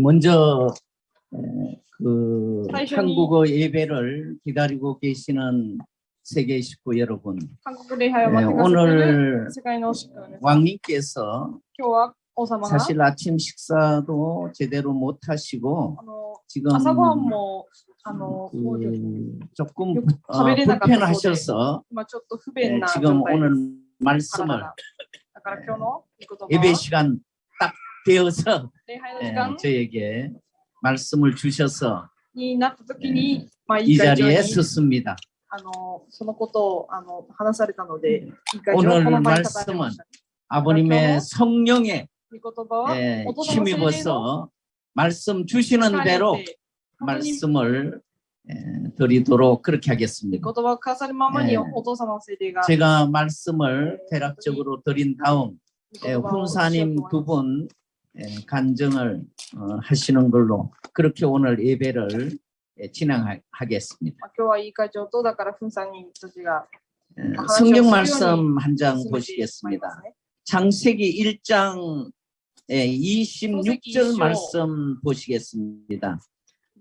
먼저 그 한국어 예배를 기다리고 계시는 세계 식구 여러분. 네, 오늘 왕님께서 사실 아침 식사도 제대로 못 하시고 지금 그 조금 어, 불편하셔서 네, 지금 오늘 말씀을 예배 시간 딱 되어서 예, 저에게 말씀을 주셔서 예, 이 자리에 섰습니다. 오늘 말씀은 아버님의 성령의 힘입어서 예, 말씀 주시는 대로 말씀을 예, 드리도록 그렇게 하겠습니다. 예, 제가 말씀을 대략적으로 드린 다음 훈사님 두분 예, 간증을 어, 하시는 걸로 그렇게 오늘 예배를 예, 진행하겠습니다. 예, 성경 말씀 한 장 보시겠습니다. 장세기 1장 26절 말씀 보시겠습니다.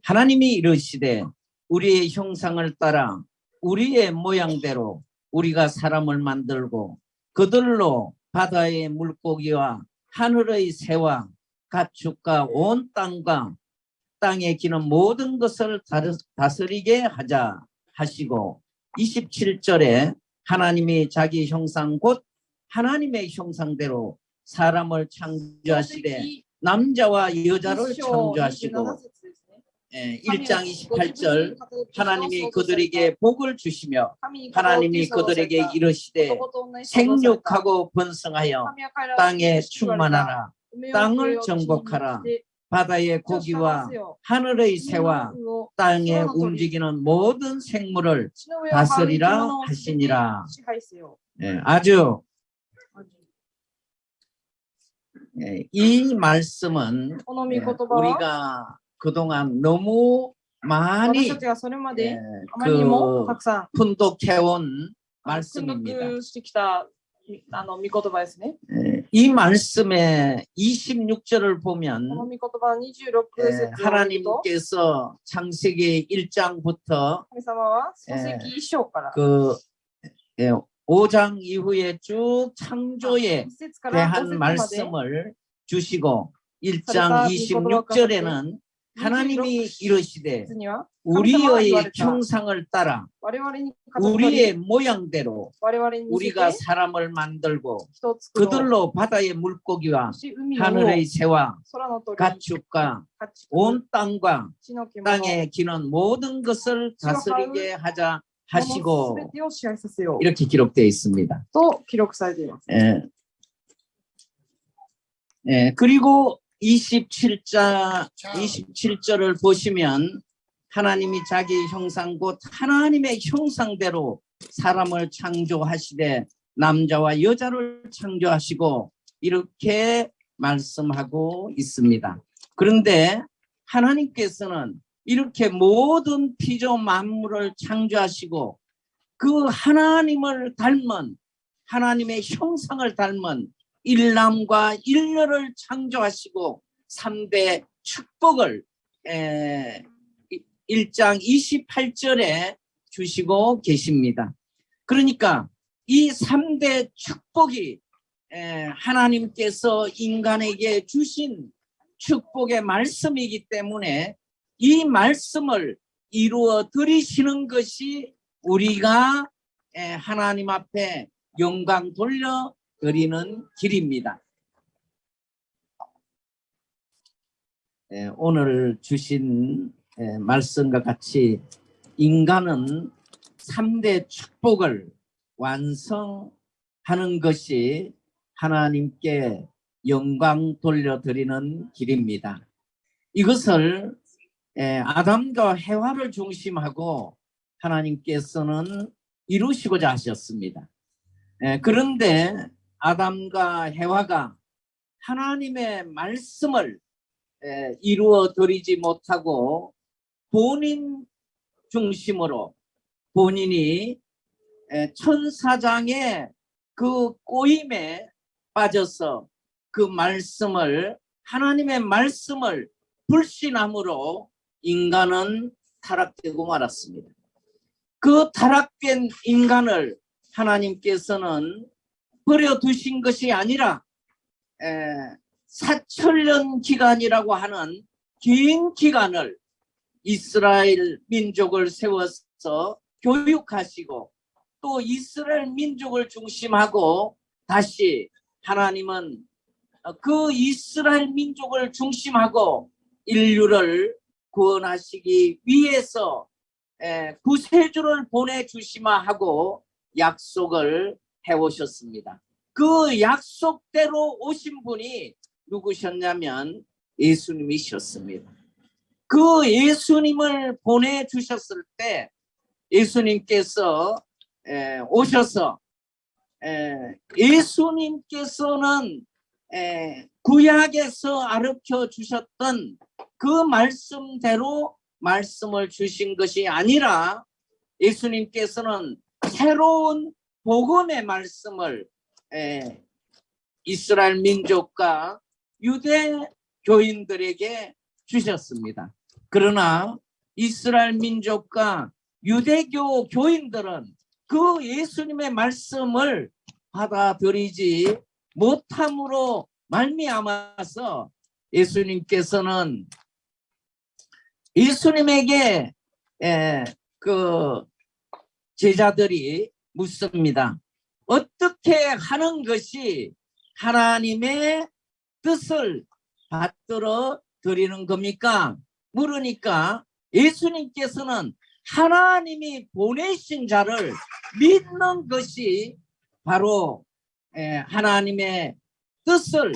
하나님이 이르시되 우리의 형상을 따라 우리의 모양대로 우리가 사람을 만들고 그들로 바다의 물고기와 하늘의 새와 가축과 온 땅과 땅에 기는 모든 것을 다스리게 하자 하시고 27절에 하나님이 자기 형상 곧 하나님의 형상대로 사람을 창조하시되 남자와 여자를 창조하시고 예, 1장 28절 하나님이 그들에게 복을 주시며 하나님이 그들에게 이르시되 생육하고 번성하여 땅에 충만하라. 땅을 정복하라. 바다의 고기와 하늘의 새와 땅에 움직이는 모든 생물을 다스리라 하시니라. 네, 아주 예, 이 말씀은 우리가 그동안 너무 많이 예, 그 분독해온 말씀입니다. 예, 이 말씀의 26절을 보면 예, 하나님께서 창세기 1장부터 예, 그 5장 이후에 쭉 창조에 대한 말씀을 주시고 1장 26절에는 하나님이 이러시되 우리의 형상을 따라 우리의 모양대로 우리가 사람을 만들고 그들로 바다의 물고기와 하늘의 새와 가축과 온 땅과 땅에 기는 모든 것을 다스리게 하자 하시고 이렇게 기록되어 있습니다. 또 기록사에 예. 예, 그리고 27자, 27절을 보시면 하나님이 자기 형상 곧 하나님의 형상대로 사람을 창조하시되 남자와 여자를 창조하시고 이렇게 말씀하고 있습니다. 그런데 하나님께서는 이렇게 모든 피조 만물을 창조하시고 그 하나님을 닮은 하나님의 형상을 닮은 일남과 일녀를 창조하시고 3대 축복을 에, 1장 28절에 주시고 계십니다. 그러니까 이 3대 축복이 에, 하나님께서 인간에게 주신 축복의 말씀이기 때문에 이 말씀을 이루어 드리시는 것이 우리가 에, 하나님 앞에 영광 돌려 드리는 길입니다. 에, 오늘 주신 에, 말씀과 같이 인간은 3대 축복을 완성하는 것이 하나님께 영광 돌려드리는 길입니다. 이것을 에, 아담과 해와를 중심하고 하나님께서는 이루시고자 하셨습니다. 에, 그런데 아담과 해와가 하나님의 말씀을 에, 이루어 드리지 못하고 본인 중심으로 본인이 에, 천사장의 그 꼬임에 빠져서 그 말씀을 하나님의 말씀을 불신함으로 인간은 타락되고 말았습니다. 그 타락된 인간을 하나님께서는 버려 두신 것이 아니라 에, 사천년 기간이라고 하는 긴 기간을 이스라엘 민족을 세워서 교육하시고 또 이스라엘 민족을 중심하고 다시 하나님은 어, 그 이스라엘 민족을 중심하고 인류를 구원하시기 위해서 에, 구세주를 보내주시마 하고 약속을 해오셨습니다. 그 약속대로 오신 분이 누구셨냐면 예수님이셨습니다. 그 예수님을 보내주셨을 때 예수님께서 에, 오셔서 에, 예수님께서는 에, 구약에서 아르켜 주셨던 그 말씀대로 말씀을 주신 것이 아니라 예수님께서는 새로운 복음의 말씀을 에, 이스라엘 민족과 유대 교인들에게 주셨습니다. 그러나 이스라엘 민족과 유대교 교인들은 그 예수님의 말씀을 받아들이지 못함으로 말미암아서 예수님께서는 예수님에게 에, 그 제자들이 묻습니다. 어떻게 하는 것이 하나님의 뜻을 받들어 드리는 겁니까? 물으니까 예수님께서는 하나님이 보내신 자를 믿는 것이 바로 에, 하나님의 뜻을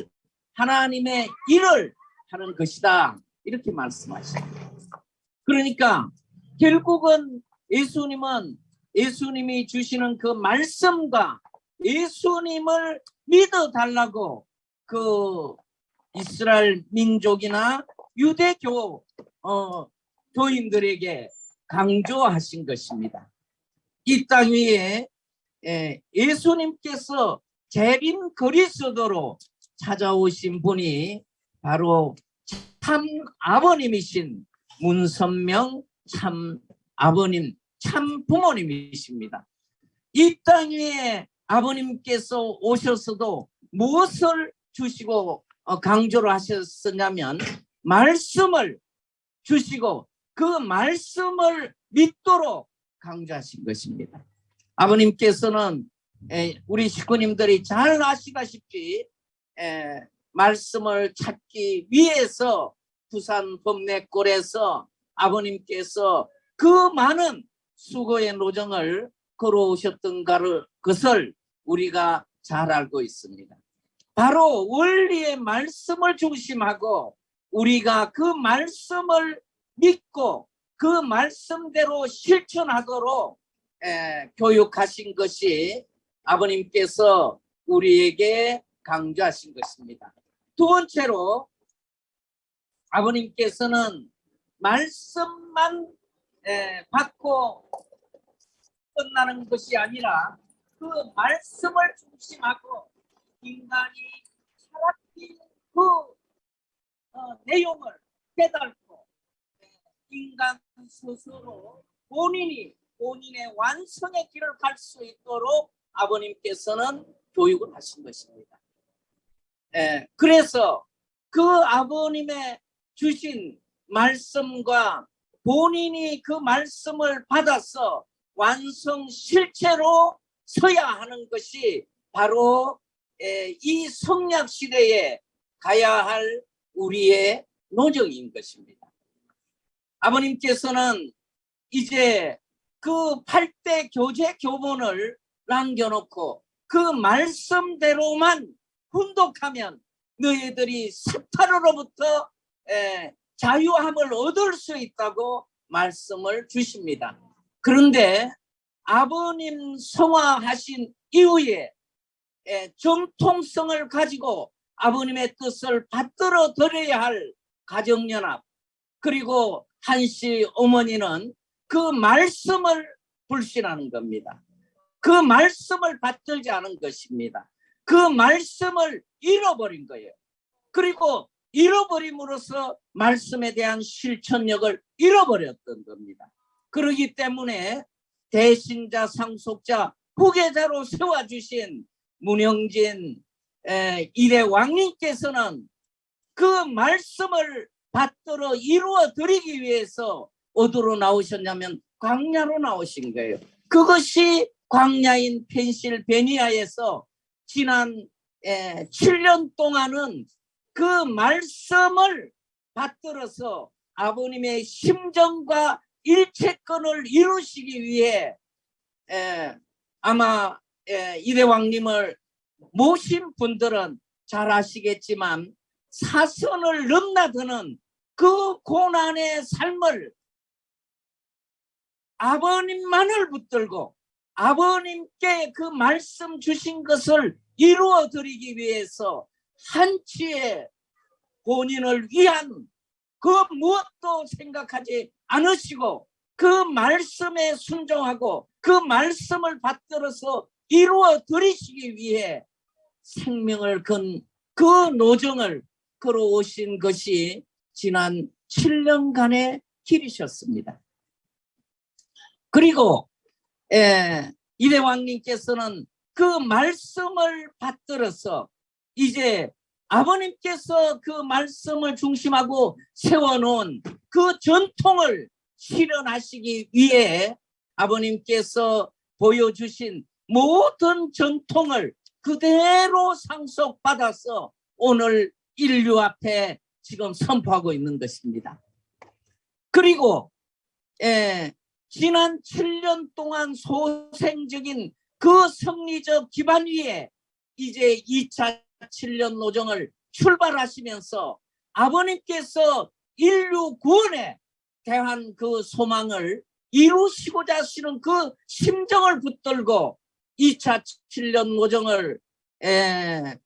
하나님의 일을 하는 것이다 이렇게 말씀하십니다. 그러니까 결국은 예수님은 예수님이 주시는 그 말씀과 예수님을 믿어 달라고 그 이스라엘 민족이나 유대교 어, 교인들에게 강조하신 것입니다. 이 땅 위에 예, 예수님께서 재림 그리스도로 찾아오신 분이 바로 참 아버님이신 문선명 참 아버님 참 부모님이십니다. 이땅 위에 아버님께서 오셔서도 무엇을 주시고 어, 강조를 하셨었냐면 말씀을 주시고 그 말씀을 믿도록 강조하신 것입니다. 아버님께서는 에, 우리 식구님들이 잘 아시다시피 에, 말씀을 찾기 위해서 부산 범내골에서 아버님께서 그 많은 수고의 노정을 걸어오셨던 것을 우리가 잘 알고 있습니다. 바로 원리의 말씀을 중심하고 우리가 그 말씀을 믿고 그 말씀대로 실천하도록 에, 교육하신 것이 아버님께서 우리에게 강조하신 것입니다. 두 번째로 아버님께서는 말씀만 에, 받고 끝나는 것이 아니라 그 말씀을 중심하고 인간이 살았던 그 어, 내용을 깨닫고 에, 인간 스스로 본인이 본인의 완성의 길을 갈 수 있도록 아버님께서는 교육을 하신 것입니다. 에, 그래서 그 아버님의 주신 말씀과 본인이 그 말씀을 받아서 완성 실체로 서야 하는 것이 바로 에, 이 성약 시대에 가야 할 우리의 노정인 것입니다. 아버님께서는 이제 그 8대 교재 교본을 남겨놓고 그 말씀대로만 훈독하면 너희들이 사탄으로부터 에, 자유함을 얻을 수 있다고 말씀을 주십니다. 그런데 아버님 성화하신 이후에 에, 정통성을 가지고 아버님의 뜻을 받들어 드려야 할 가정연합 그리고 한씨 어머니는 그 말씀을 불신하는 겁니다. 그 말씀을 받들지 않은 것입니다. 그 말씀을 잃어버린 거예요. 그리고 잃어버림으로써 말씀에 대한 실천력을 잃어버렸던 겁니다. 그러기 때문에 대신자 상속자 후계자로 세워주신 문영진 에, 이대 왕님께서는 그 말씀을 받들어 이루어 드리기 위해서 어디로 나오셨냐면 광야로 나오신 거예요. 그것이 광야인 펜실베니아에서 지난 에, 7년 동안은 그 말씀을 받들어서 아버님의 심정과 일체권을 이루시기 위해 에, 아마 에, 이대왕님을 모신 분들은 잘 아시겠지만 사선을 넘나드는 그 고난의 삶을 아버님만을 붙들고 아버님께 그 말씀 주신 것을 이루어 드리기 위해서 한치의 본인을 위한 그 무엇도 생각하지 않으시고 그 말씀에 순종하고 그 말씀을 받들어서 이루어 드리시기 위해 생명을 건 그 노정을 걸어오신 것이 지난 7년간의 길이셨습니다. 그리고 에, 이대왕님께서는 그 말씀을 받들어서 이제 아버님께서 그 말씀을 중심하고 세워놓은 그 전통을 실현하시기 위해 아버님께서 보여주신 모든 전통을 그대로 상속받아서 오늘 인류 앞에 지금 선포하고 있는 것입니다. 그리고 에, 지난 7년 동안 소생적인 그 성리적 기반 위에 이제 2차 7년 노정을 출발하시면서 아버님께서 인류 구원에 대한 그 소망을 이루시고자 하시는 그 심정을 붙들고 2차 7년 노정을 에,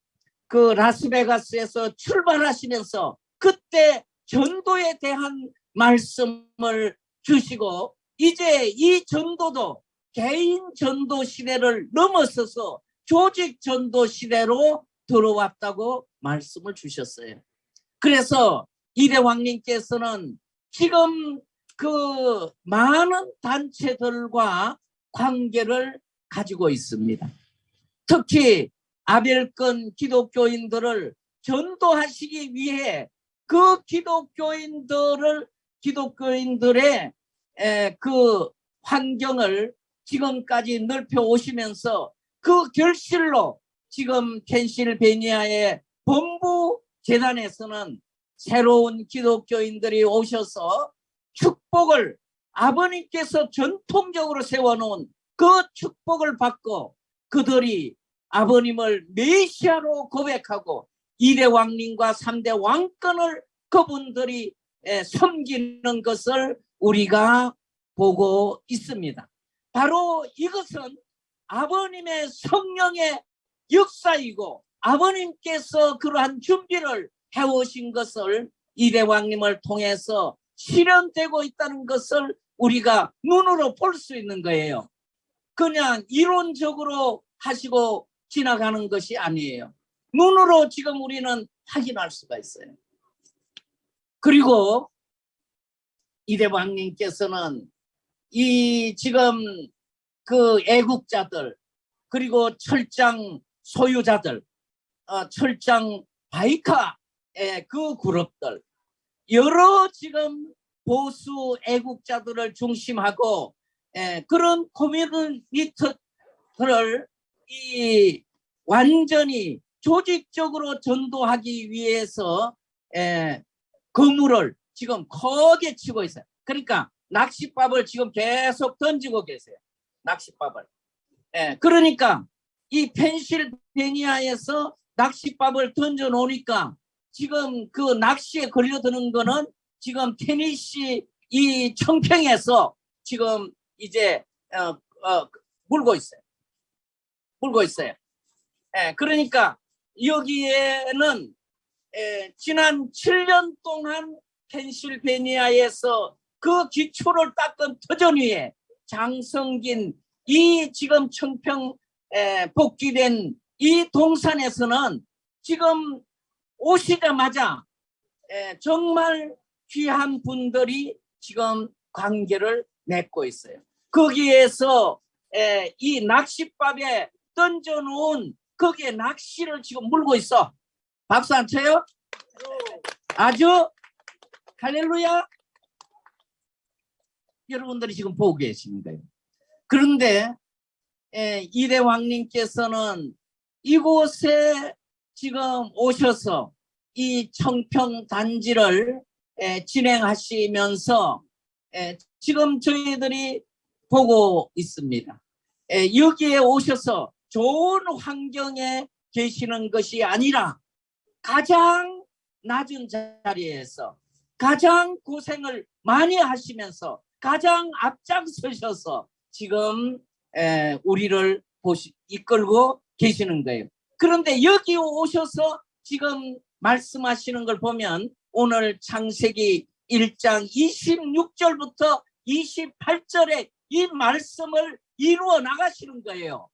그 라스베가스에서 출발하시면서 그때 전도에 대한 말씀을 주시고 이제 이 전도도 개인 전도 시대를 넘어서서 조직 전도 시대로 들어왔다고 말씀을 주셨어요. 그래서 이대왕님께서는 지금 그 많은 단체들과 관계를 가지고 있습니다. 특히 아벨권 기독교인들을 전도하시기 위해 그 기독교인들을 기독교인들의 에, 그 환경을 지금까지 넓혀 오시면서 그 결실로 지금 펜실베니아의 본부 재단에서는 새로운 기독교인들이 오셔서 축복을 아버님께서 전통적으로 세워놓은 그 축복을 받고 그들이 아버님을 메시아로 고백하고 이대 왕님과 삼대 왕권을 그분들이 에, 섬기는 것을 우리가 보고 있습니다. 바로 이것은 아버님의 성령의 역사이고 아버님께서 그러한 준비를 해오신 것을 이대왕님을 통해서 실현되고 있다는 것을 우리가 눈으로 볼 수 있는 거예요. 그냥 이론적으로 하시고 지나가는 것이 아니에요. 눈으로 지금 우리는 확인할 수가 있어요. 그리고 이대왕님께서는 이 지금 그 애국자들 그리고 철장 소유자들 어, 철장 바이카의 그 그룹들 여러 지금 보수 애국자들을 중심하고 에, 그런 커뮤니티들을 이 완전히 조직적으로 전도하기 위해서 에, 그물을 지금 크게 치고 있어요. 그러니까 낚싯밥을 지금 계속 던지고 계세요. 낚싯밥을. 예, 그러니까 이 펜실베니아에서 낚싯밥을 던져 놓으니까 지금 그 낚시에 걸려드는 거는 지금 테니시 이 청평에서 지금 이제 어, 어, 물고 있어요. 물고 있어요. 예, 그러니까 여기에는 에, 지난 7년 동안 펜실베니아에서 그 기초를 닦은 터전 위에 장성긴 이 지금 청평 에, 복귀된 이 동산에서는 지금 오시자마자 에, 정말 귀한 분들이 지금 관계를 맺고 있어요. 거기에서 에, 이 낚싯밥에 던져놓은 거기에 낚시를 지금 물고 있어. 박수 안 쳐요? 아주 할렐루야. 여러분들이 지금 보고 거예요. 그런데 에, 이대 왕님께서는 이곳에 지금 오셔서 이 청평 단지를 에, 진행하시면서 에, 지금 저희들이 보고 있습니다. 에, 여기에 오셔서 좋은 환경에 계시는 것이 아니라 가장 낮은 자리에서 가장 고생을 많이 하시면서 가장 앞장서셔서 지금 에, 우리를 보시, 이끌고 계시는 거예요. 그런데 여기 오셔서 지금 말씀하시는 걸 보면 오늘 창세기 1장 26절부터 28절에 이 말씀을 이루어 나가시는 거예요.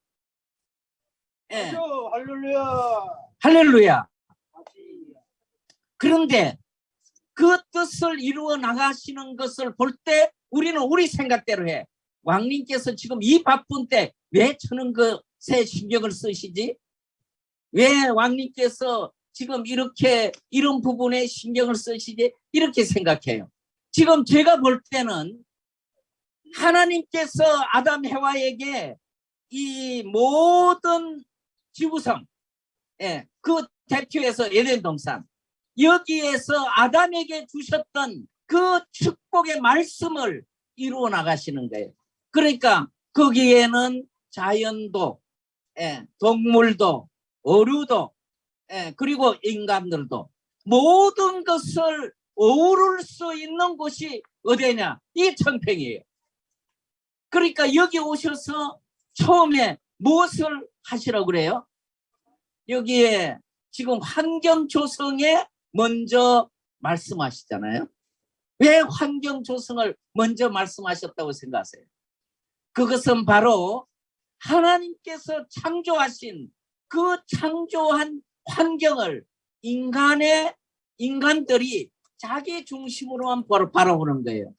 예. 할렐루야. 할렐루야. 그런데 그 뜻을 이루어 나가시는 것을 볼 때 우리는 우리 생각대로 해. 왕님께서 지금 이 바쁜 때 왜 저는 것에 신경을 쓰시지? 왜 왕님께서 지금 이렇게 이런 부분에 신경을 쓰시지? 이렇게 생각해요. 지금 제가 볼 때는 하나님께서 아담 해와에게 이 모든 지구성, 예, 그 대표에서 에덴 동산, 여기에서 아담에게 주셨던 그 축복의 말씀을 이루어 나가시는 거예요. 그러니까 거기에는 자연도, 예, 동물도, 어류도, 예, 그리고 인간들도 모든 것을 어우를 수 있는 곳이 어디냐? 이 청평이에요. 그러니까 여기 오셔서 처음에 무엇을 하시라고 그래요? 여기에 지금 환경 조성에 먼저 말씀하시잖아요. 왜 환경 조성을 먼저 말씀하셨다고 생각하세요? 그것은 바로 하나님께서 창조하신 그 창조한 환경을 인간의 인간들이 자기 중심으로만 바라보는 거예요.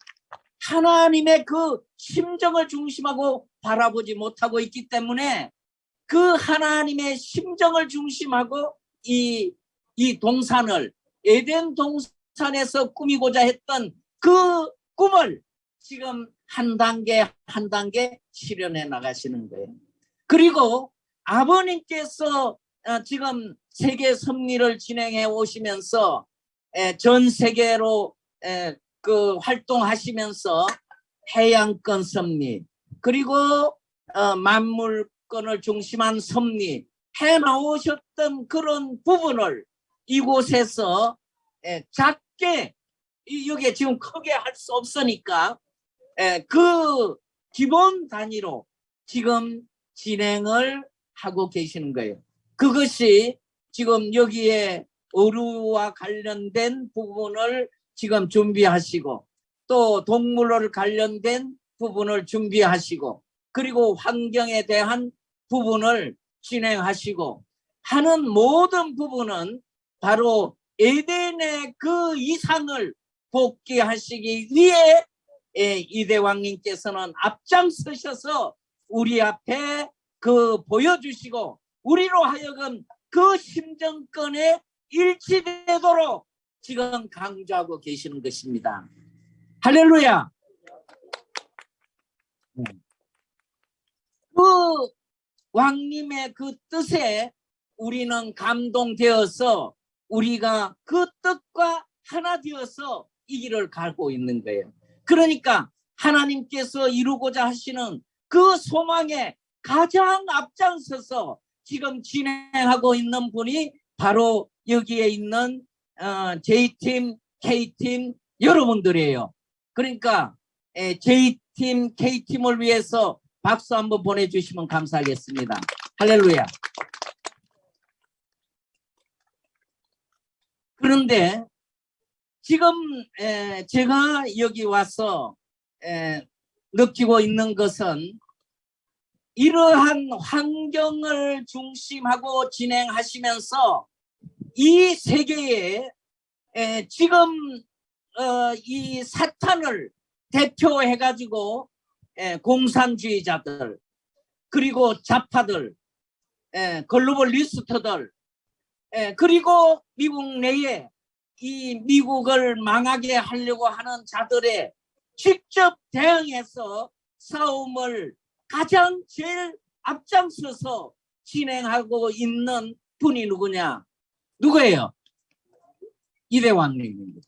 하나님의 그 심정을 중심하고 바라보지 못하고 있기 때문에 그 하나님의 심정을 중심하고 이, 이 동산을 에덴 동산에서 꾸미고자 했던 그 꿈을 지금 한 단계 한 단계 실현해 나가시는 거예요. 그리고 아버님께서 어, 지금 세계 섭리를 진행해 오시면서 에, 전 세계로 에, 그 활동하시면서 해양권 섭리 그리고 어, 만물권을 중심한 섭리 해 나오셨던 그런 부분을 이곳에서 에, 작게 이- 여기에 지금 크게 할 수 없으니까 에, 그 기본 단위로 지금 진행을 하고 계시는 거예요. 그것이 지금 여기에 어류와 관련된 부분을 지금 준비하시고 또 동물을 관련된 부분을 준비하시고 그리고 환경에 대한 부분을 진행하시고 하는 모든 부분은 바로 에덴의 그 이상을 복귀하시기 위해 예, 이대왕님께서는 앞장서셔서 우리 앞에 그 보여주시고 우리로 하여금 그 심정권에 일치되도록 지금 강조하고 계시는 것입니다. 할렐루야. 네. 그 왕님의 그 뜻에 우리는 감동되어서 우리가 그 뜻과 하나 되어서 이 길을 가고 있는 거예요. 그러니까 하나님께서 이루고자 하시는 그 소망에 가장 앞장서서 지금 진행하고 있는 분이 바로 여기에 있는 어, J팀, K팀 여러분들이에요. 그러니까 에, J팀, K팀을 위해서 박수 한번 보내주시면 감사하겠습니다. 할렐루야. 그런데 지금 에, 제가 여기 와서 에, 느끼고 있는 것은 이러한 환경을 중심하고 진행하시면서 이 세계에 에, 지금 어, 이 사탄을 대표해 가지고 공산주의자들 그리고 좌파들 에, 글로벌리스트들 에, 그리고 미국 내에 이 미국을 망하게 하려고 하는 자들의 직접 대응해서 싸움을 가장 제일 앞장서서 진행하고 있는 분이 누구냐? 누구예요? 이대왕님입니다.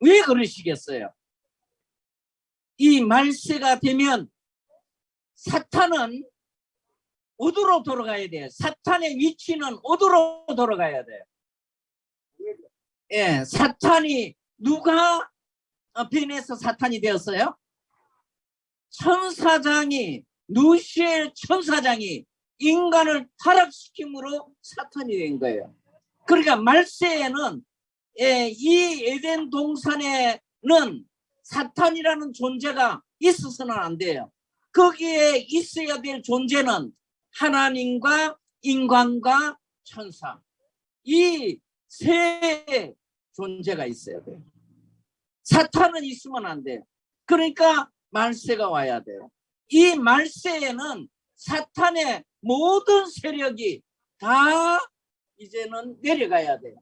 왜 그러시겠어요? 이 말세가 되면 사탄은 어디로 돌아가야 돼요? 사탄의 위치는 어디로 돌아가야 돼요? 예, 사탄이 누가 어, 변해서 사탄이 되었어요? 천사장이 누시엘 천사장이 인간을 타락시킴으로 사탄이 된 거예요. 그러니까 말세에는 예, 이 에덴 동산에는 사탄이라는 존재가 있어서는 안 돼요. 거기에 있어야 될 존재는 하나님과 인간과 천사 이 세 존재가 있어야 돼요. 사탄은 있으면 안 돼요. 그러니까 말세가 와야 돼요. 이 말세에는 사탄의 모든 세력이 다 이제는 내려가야 돼요.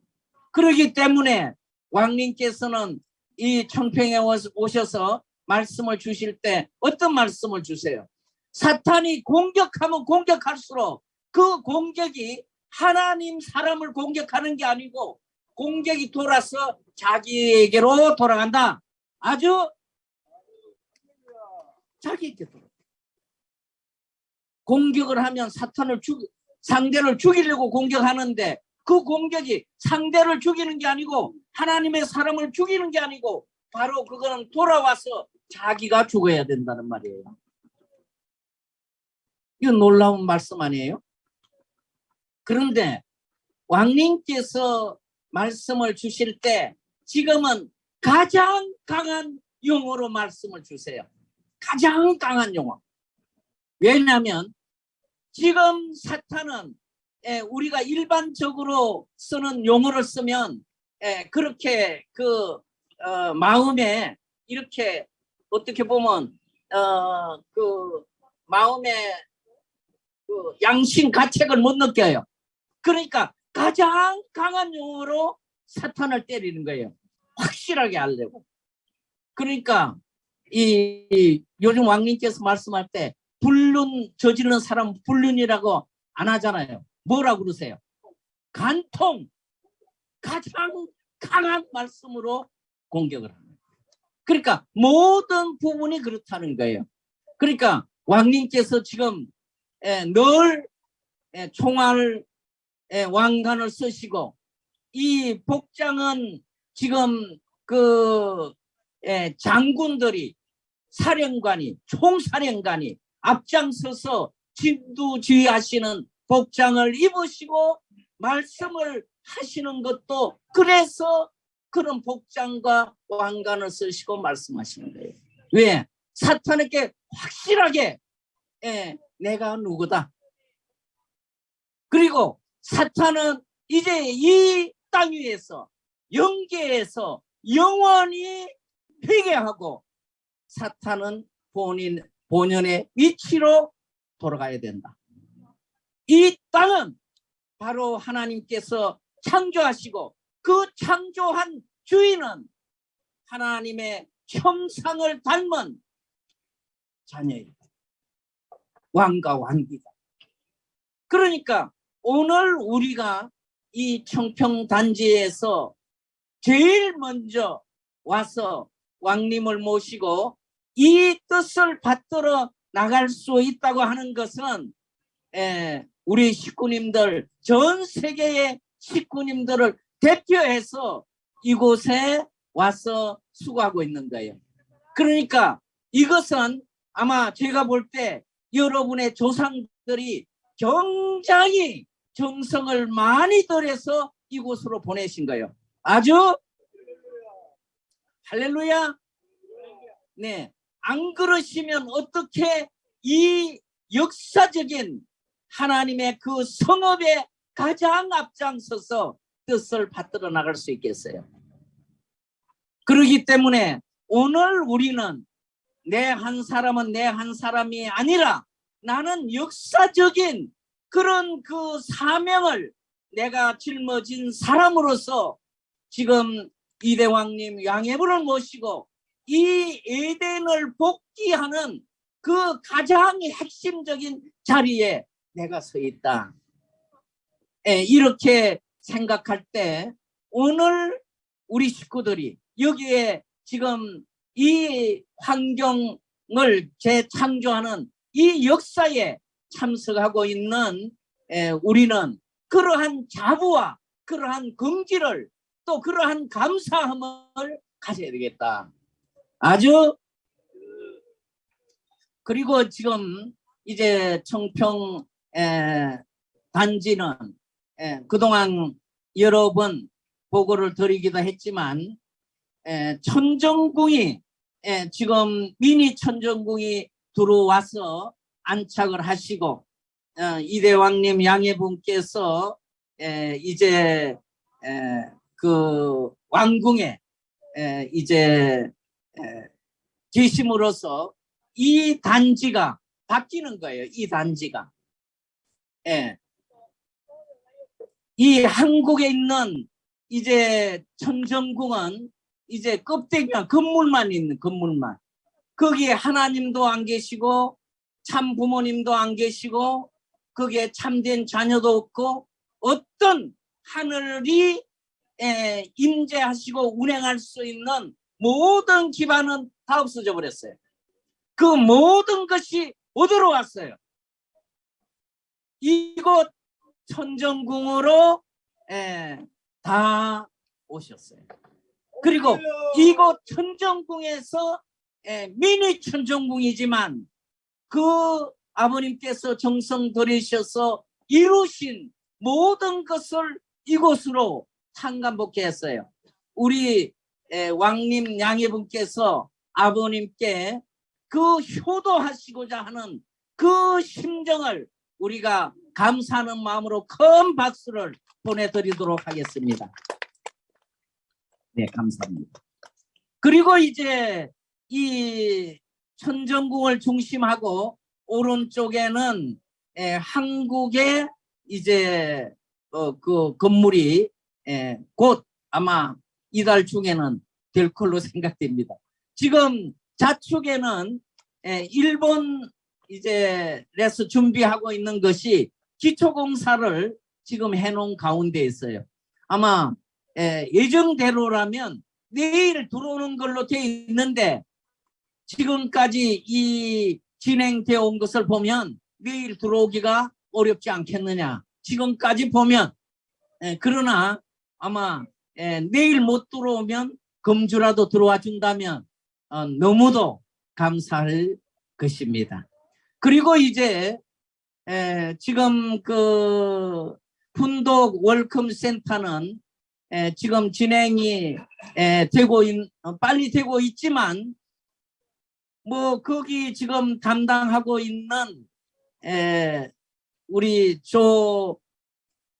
그렇기 때문에 왕님께서는 이 청평에 오셔서 말씀을 주실 때 어떤 말씀을 주세요? 사탄이 공격하면 공격할수록 그 공격이 하나님 사람을 공격하는 게 아니고 공격이 돌아서 자기에게로 돌아간다. 아주 자기에게 돌아. 공격을 하면 사탄을 죽 상대를 죽이려고 공격하는데 그 공격이 상대를 죽이는 게 아니고 하나님의 사람을 죽이는 게 아니고 바로 그거는 돌아와서 자기가 죽어야 된다는 말이에요. 이거 놀라운 말씀 아니에요? 그런데 왕님께서 말씀을 주실 때 지금은 가장 강한 용어로 말씀을 주세요. 가장 강한 용어. 왜냐하면 지금 사탄은 에, 우리가 일반적으로 쓰는 용어를 쓰면 에, 그렇게 그 어, 마음에 이렇게 어떻게 보면 어, 그 마음에 그 양심 가책을 못 느껴요. 그러니까 가장 강한 용어로 사탄을 때리는 거예요. 확실하게 알려고. 그러니까 이, 이 요즘 왕님께서 말씀할 때 불륜 저지르는 사람 불륜이라고 안 하잖아요. 뭐라고 그러세요? 간통 가장 강한 말씀으로 공격을 거예요. 그러니까 모든 부분이 그렇다는 거예요. 그러니까 왕님께서 지금 에, 늘 에, 총알 에, 왕관을 쓰시고 이 복장은 지금 그 에, 장군들이 사령관이 총사령관이 앞장서서 진두지휘하시는 복장을 입으시고 말씀을 하시는 것도 그래서 그런 복장과 왕관을 쓰시고 말씀하시는 거예요. 왜? 사탄에게 확실하게 예, 내가 누구다. 그리고 사탄은 이제 이 땅 위에서 영계에서 영원히 회개하고 사탄은 본인 본연의 위치로 돌아가야 된다. 이 땅은 바로 하나님께서 창조하시고 그 창조한 주인은 하나님의 형상을 닮은 자녀이다. 왕과 왕비다. 그러니까 오늘 우리가 이 청평단지에서 제일 먼저 와서 왕님을 모시고 이 뜻을 받들어 나갈 수 있다고 하는 것은 에, 우리 식구님들 전 세계의 식구님들을 대표해서 이곳에 와서 수고하고 있는 거예요. 그러니까 이것은 아마 제가 볼 때 여러분의 조상들이 굉장히 정성을 많이 들여서 이곳으로 보내신 거예요. 아주 할렐루야. 네. 안 그러시면 어떻게 이 역사적인 하나님의 그 성업에 가장 앞장서서 뜻을 받들어 나갈 수 있겠어요. 그렇기 때문에 오늘 우리는 내 한 사람은 내 한 사람이 아니라 나는 역사적인 그런 그 사명을 내가 짊어진 사람으로서 지금 이대왕님 양해부를 모시고 이 에덴을 복귀하는 그 가장 핵심적인 자리에 내가 서 있다. 예, 이렇게 생각할 때 오늘 우리 식구들이 여기에 지금 이 환경을 재창조하는 이 역사에 참석하고 있는 에, 우리는 그러한 자부와 그러한 긍지를 또 그러한 감사함을 가져야 되겠다. 아주 그리고 지금 이제 청평 에, 단지는 에, 그동안 여러 번 보고를 드리기도 했지만 에, 천정궁이 에, 지금 미니 천정궁이 들어와서 안착을 하시고 어, 이대왕님 양해분께서 에, 이제 에, 그 왕궁에 에, 이제 에, 계심으로써 이 단지가 바뀌는 거예요. 이 단지가. 예. 이 한국에 있는 이제 천정궁은 이제 껍데기만 건물만 있는 건물만. 거기에 하나님도 안 계시고 참 부모님도 안 계시고 거기에 참된 자녀도 없고 어떤 하늘이 에, 임재하시고 운행할 수 있는 모든 기반은 다 없어져 버렸어요. 그 모든 것이 어디로 왔어요? 이곳 천정궁으로 에, 다 오셨어요. 그리고 이곳 천정궁에서 에, 미니 천정궁이지만 그 아버님께서 정성 들이셔서 이루신 모든 것을 이곳으로 상감복해 했어요. 우리 에, 왕님 양해분께서 아버님께 그 효도하시고자 하는 그 심정을 우리가 감사하는 마음으로 큰 박수를 보내드리도록 하겠습니다. 네, 감사합니다. 그리고 이제 이 천정궁을 중심하고 오른쪽에는 에, 한국의 이제 어, 그 건물이 에, 곧 아마 이달 중에는 될 걸로 생각됩니다. 지금 좌측에는 에, 일본 이제 레스 준비하고 있는 것이 기초공사를 지금 해놓은 가운데 있어요. 아마 에, 예정대로라면 내일 들어오는 걸로 돼 있는데 지금까지 이 진행되어 온 것을 보면 내일 들어오기가 어렵지 않겠느냐. 지금까지 보면 에, 그러나 아마 에, 내일 못 들어오면 금주라도 들어와 준다면 어, 너무도 감사할 것입니다. 그리고 이제 에, 지금 그 훈독 월컴 센터는 에, 지금 진행이 에, 되고 있, 어, 빨리 되고 있지만 뭐 거기 지금 담당하고 있는 에, 우리 조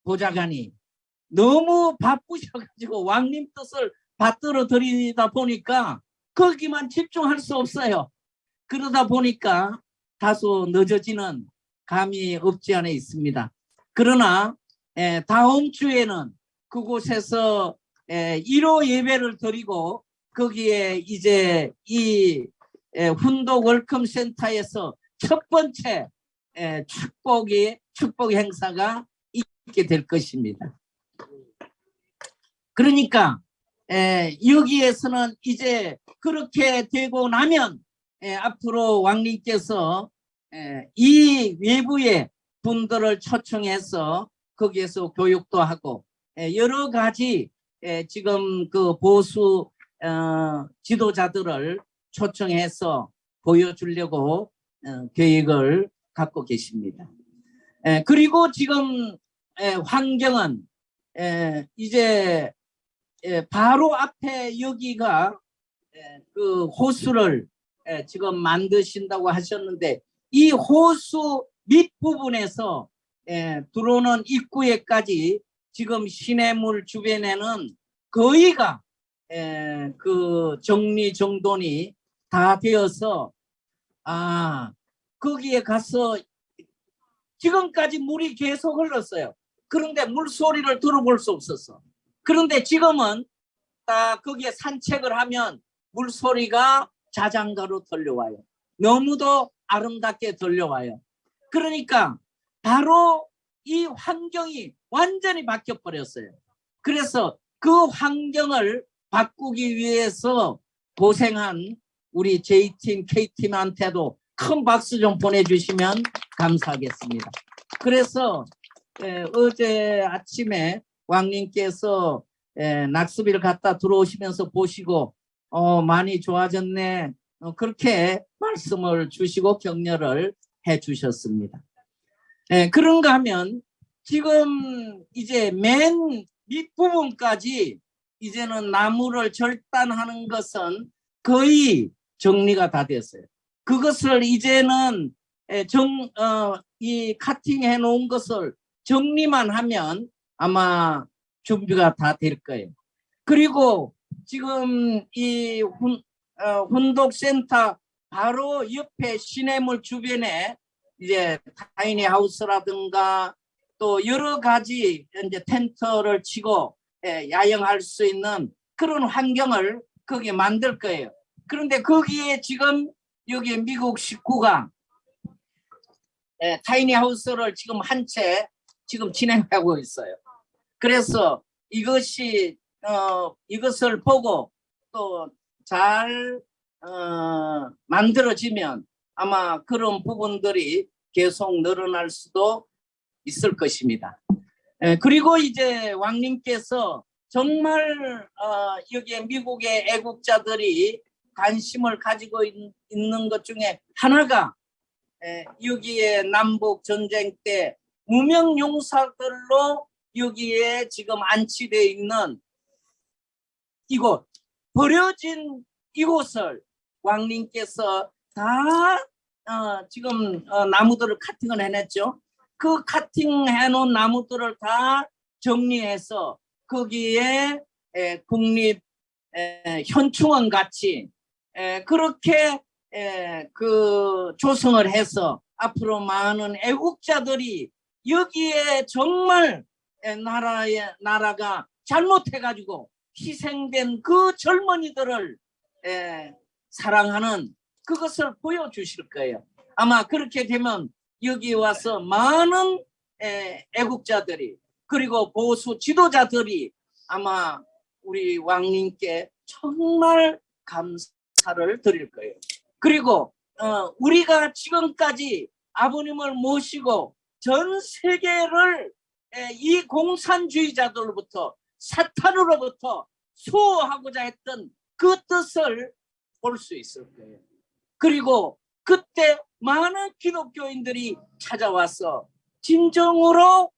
보좌관이 너무 바쁘셔가지고 왕님 뜻을 받들어 드리다 보니까 거기만 집중할 수 없어요. 그러다 보니까 다소 늦어지는 감이 없지 않아 있습니다. 그러나 에, 다음 주에는 그곳에서 에, 1호 예배를 드리고 거기에 이제 이 에, 훈도 월컴 센터에서 첫 번째 에, 축복이 축복 행사가 있게 될 것입니다. 그러니까 에, 여기에서는 이제 그렇게 되고 나면 에, 앞으로 왕님께서 에, 이 외부의 분들을 초청해서 거기에서 교육도 하고 에, 여러 가지 에, 지금 그 보수 어, 지도자들을 초청해서 보여주려고 어, 계획을 갖고 계십니다. 에, 그리고 지금 에, 환경은 에, 이제 에, 바로 앞에 여기가 에, 그 호수를 에, 지금 만드신다고 하셨는데 이 호수 밑부분에서 에, 들어오는 입구에까지 지금 시내물 주변에는 거의가 에, 그 정리 정돈이 다 되어서 아 거기에 가서 지금까지 물이 계속 흘렀어요. 그런데 물소리를 들어볼 수 없었어. 그런데 지금은 딱 거기에 산책을 하면 물소리가 자장가로 들려와요. 너무도 아름답게 들려와요. 그러니까 바로 이 환경이 완전히 바뀌어 버렸어요. 그래서 그 환경을 바꾸기 위해서 고생한 우리 J팀, K팀한테도 큰 박수 좀 보내주시면 감사하겠습니다. 그래서 에, 어제 아침에 왕님께서 에, 낙수비를 갖다 들어오시면서 보시고 어, 많이 좋아졌네. 어, 그렇게 말씀을 주시고 격려를 해 주셨습니다. 에, 그런가 하면 지금 이제 맨 밑부분까지 이제는 나무를 절단하는 것은 거의 정리가 다 됐어요. 그것을 이제는 에, 정, 어, 이 카팅해 놓은 것을 정리만 하면 아마 준비가 다 될 거예요. 그리고 지금 이 훈, 어, 훈독센터 바로 옆에 시내물 주변에 이제 타이니 하우스라든가 또 여러 가지 이제 텐트를 치고 예, 야영할 수 있는 그런 환경을 거기에 만들 거예요. 그런데 거기에 지금 여기 미국 식구가 예, 타이니 하우스를 지금 한 채 지금 진행하고 있어요. 그래서 이것이 어 이것을 보고 또잘 어, 만들어지면 아마 그런 부분들이 계속 늘어날 수도 있을 것입니다. 예, 그리고 이제 왕님께서 정말 어, 여기에 미국의 애국자들이 관심을 가지고 있, 있는 것 중에 하나가 에, 여기에 남북 전쟁 때 무명 용사들로 여기에 지금 안치되어 있는 이곳 버려진 이곳을 왕님께서 다 어, 지금 어, 나무들을 카팅을 해냈죠. 그 카팅해 놓은 나무들을 다 정리해서 거기에 에, 국립 에, 현충원 같이 에, 그렇게 에, 그 조성을 해서 앞으로 많은 애국자들이 여기에 정말 에, 나라의 나라가 잘못해 가지고 희생된 그 젊은이들을 에, 사랑하는 그것을 보여주실 거예요. 아마 그렇게 되면 여기 와서 많은 에, 애국자들이 그리고 보수 지도자들이 아마 우리 왕님께 정말 감사 를 드릴 거예요. 그리고 어, 우리가 지금까지 아버님을 모시고 전 세계를 에, 이 공산주의자들로부터 사탄으로부터 수호하고자 했던 그 뜻을 볼 수 있을 거예요. 그리고 그때 많은 기독교인들이 찾아와서 진정으로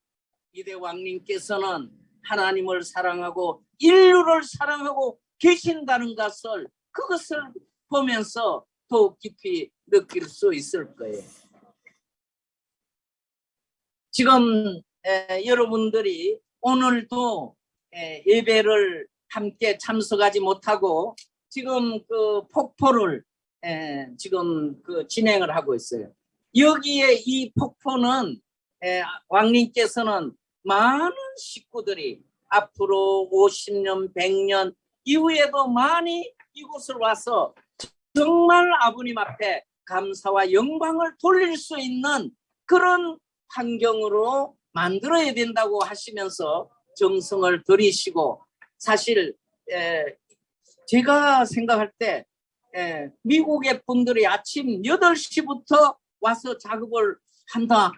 이대 왕님께서는 하나님을 사랑하고 인류를 사랑하고 계신다는 것을 그것을 보면서 더욱 깊이 느낄 수 있을 거예요. 지금 에, 여러분들이 오늘도 에, 예배를 함께 참석하지 못하고 지금 그 폭포를 에, 지금 그 진행을 하고 있어요. 여기에 이 폭포는 에, 왕님께서는 많은 식구들이 앞으로 50년, 100년 이후에도 많이 이곳을 와서 정말 아버님 앞에 감사와 영광을 돌릴 수 있는 그런 환경으로 만들어야 된다고 하시면서 정성을 들이시고 사실 에, 제가 생각할 때 에, 미국의 분들이 아침 8시부터 와서 작업을 한다.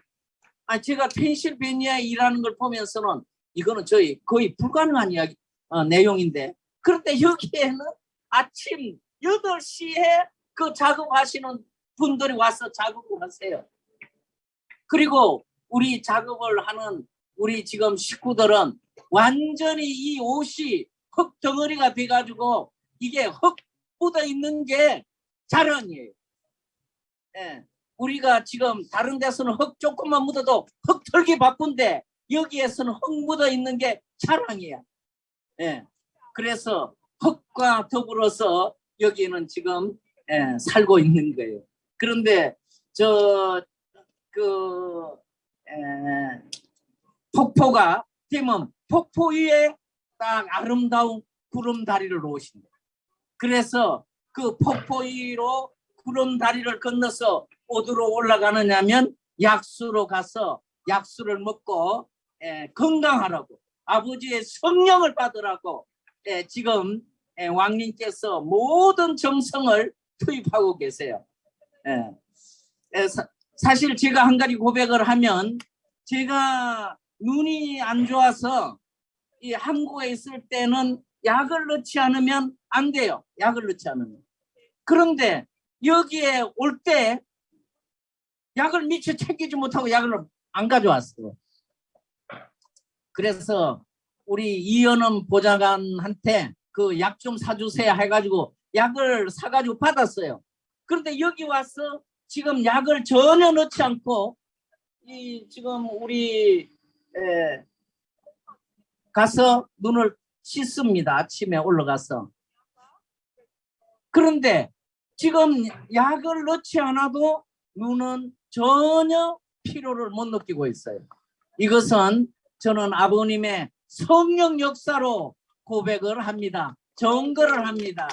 아, 제가 펜실베니아에 일하는 걸 보면서는 이거는 저희 거의 불가능한 이야기 어, 내용인데 그런데 여기에는 아침 8시에 그 작업하시는 분들이 와서 작업을 하세요. 그리고 우리 작업을 하는 우리 지금 식구들은 완전히 이 옷이 흙 덩어리가 돼가지고 이게 흙 묻어 있는 게 자랑이에요. 예. 우리가 지금 다른 데서는 흙 조금만 묻어도 흙 털기 바쁜데 여기에서는 흙 묻어 있는 게 자랑이야. 예. 그래서 흙과 더불어서 여기는 지금 예, 살고 있는 거예요. 그런데 저그 폭포가 되면 폭포 위에 딱 아름다운 구름다리를 놓으신다. 그래서 그 폭포 위로 구름다리를 건너서 어디로 올라가느냐면 약수로 가서 약수를 먹고 에, 건강하라고 아버지의 성령을 받으라고 에, 지금 에, 왕님께서 모든 정성을 투입하고 계세요. 에, 에, 사, 사실 제가 한 가지 고백을 하면 제가 눈이 안 좋아서 이 한국에 있을 때는 약을 넣지 않으면 안 돼요. 약을 넣지 않으면. 그런데 여기에 올 때 약을 미처 챙기지 못하고 약을 안 가져왔어요. 그래서 우리 이현엄 보좌관한테 그 약 좀 사주세요 해가지고 약을 사가지고 받았어요. 그런데 여기 와서 지금 약을 전혀 넣지 않고 이 지금 우리 에, 가서 눈을 씻습니다. 아침에 올라가서. 그런데 지금 약을 넣지 않아도 눈은 전혀 피로를 못 느끼고 있어요. 이것은 저는 아버님의 성령 역사로 고백을 합니다. 정거를 합니다.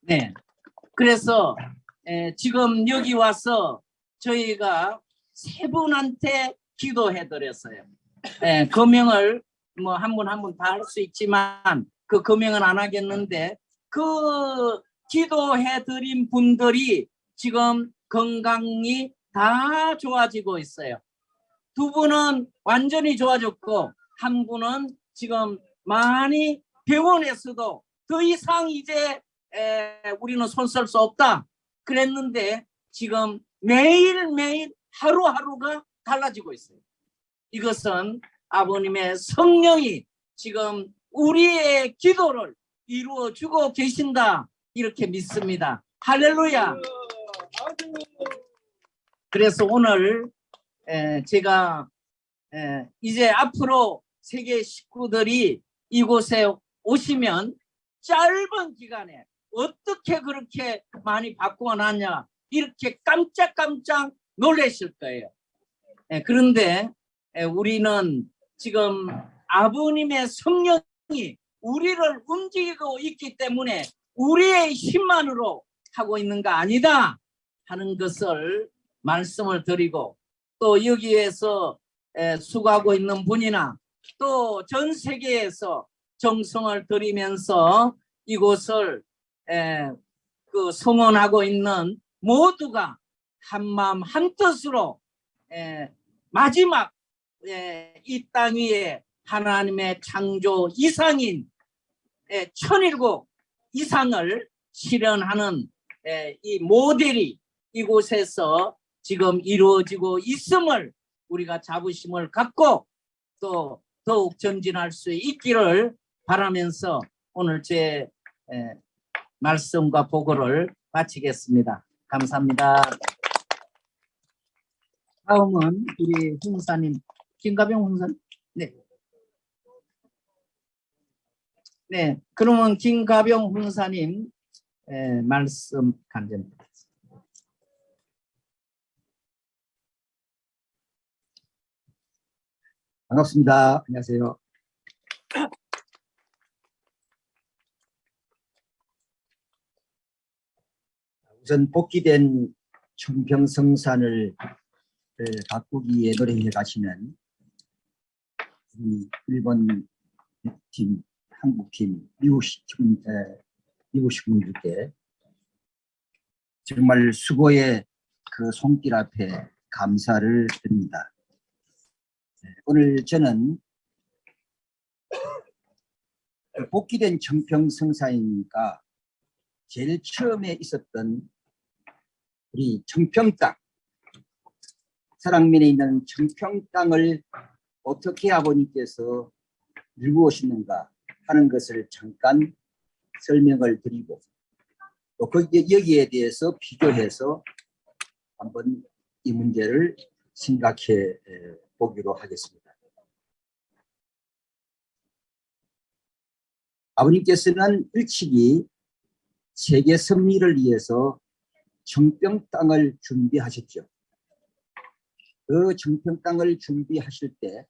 네. 그래서 에, 지금 여기 와서 저희가 세 분한테 기도해 드렸어요. 예, 금형을 뭐 한 분 한 분 다 할 수 있지만 그 금형은 안 하겠는데 그 기도해 드린 분들이 지금 건강이 다 좋아지고 있어요. 두 분은 완전히 좋아졌고 한 분은 지금 많이 병원에서도 더 이상 이제 에, 우리는 손 쓸 수 없다 그랬는데 지금 매일매일 하루하루가 달라지고 있어요. 이것은 아버님의 성령이 지금 우리의 기도를 이루어 주고 계신다 이렇게 믿습니다. 할렐루야. 그래서 오늘 에, 제가 에, 이제 앞으로 세계 식구들이 이곳에 오시면 짧은 기간에 어떻게 그렇게 많이 바꾸어 놨냐 이렇게 깜짝깜짝 놀라실 거예요. 에, 그런데 에, 우리는 지금 아버님의 성령이 우리를 움직이고 있기 때문에 우리의 힘만으로 하고 있는 거 아니다 하는 것을 말씀을 드리고 또 여기에서 에, 수고하고 있는 분이나 또 전 세계에서 정성을 들이면서 이곳을 에, 그 성원하고 있는 모두가 한마음 한뜻으로 에, 마지막 에, 이땅 위에 하나님의 창조 이상인 에, 천일국 이상을 실현하는 에, 이 모델이 이곳에서 지금 이루어지고 있음을 우리가 자부심을 갖고 또 더욱 전진할 수 있기를 바라면서 오늘 제 에, 말씀과 보고를 마치겠습니다. 감사합니다. 다음은 우리 훈사님 김가병 훈사. 네. 네. 그러면 김가병 훈사님 에, 말씀 간증. 반갑습니다. 안녕하세요. 우선 복귀된 청평성산을 을 가꾸기에 노력해 가시는 일본 팀, 한국 팀, 미국 팀, 에, 미국 식구분들께 정말 수고의 그 손길 앞에 감사를 드립니다. 네, 오늘 저는 복귀된 청평성사이니까 제일 처음에 있었던 우리 청평 땅 사랑면에 있는 청평 땅을 어떻게 아버님께서 밀고 오시는가 하는 것을 잠깐 설명을 드리고 또 거기, 여기에 대해서 비교해서 한번 이 문제를 생각해 보기로 하겠습니다. 아버님께서는 일찍이 세계 승리를 위해서 정평 땅을 준비하셨죠. 그 정평 땅을 준비하실 때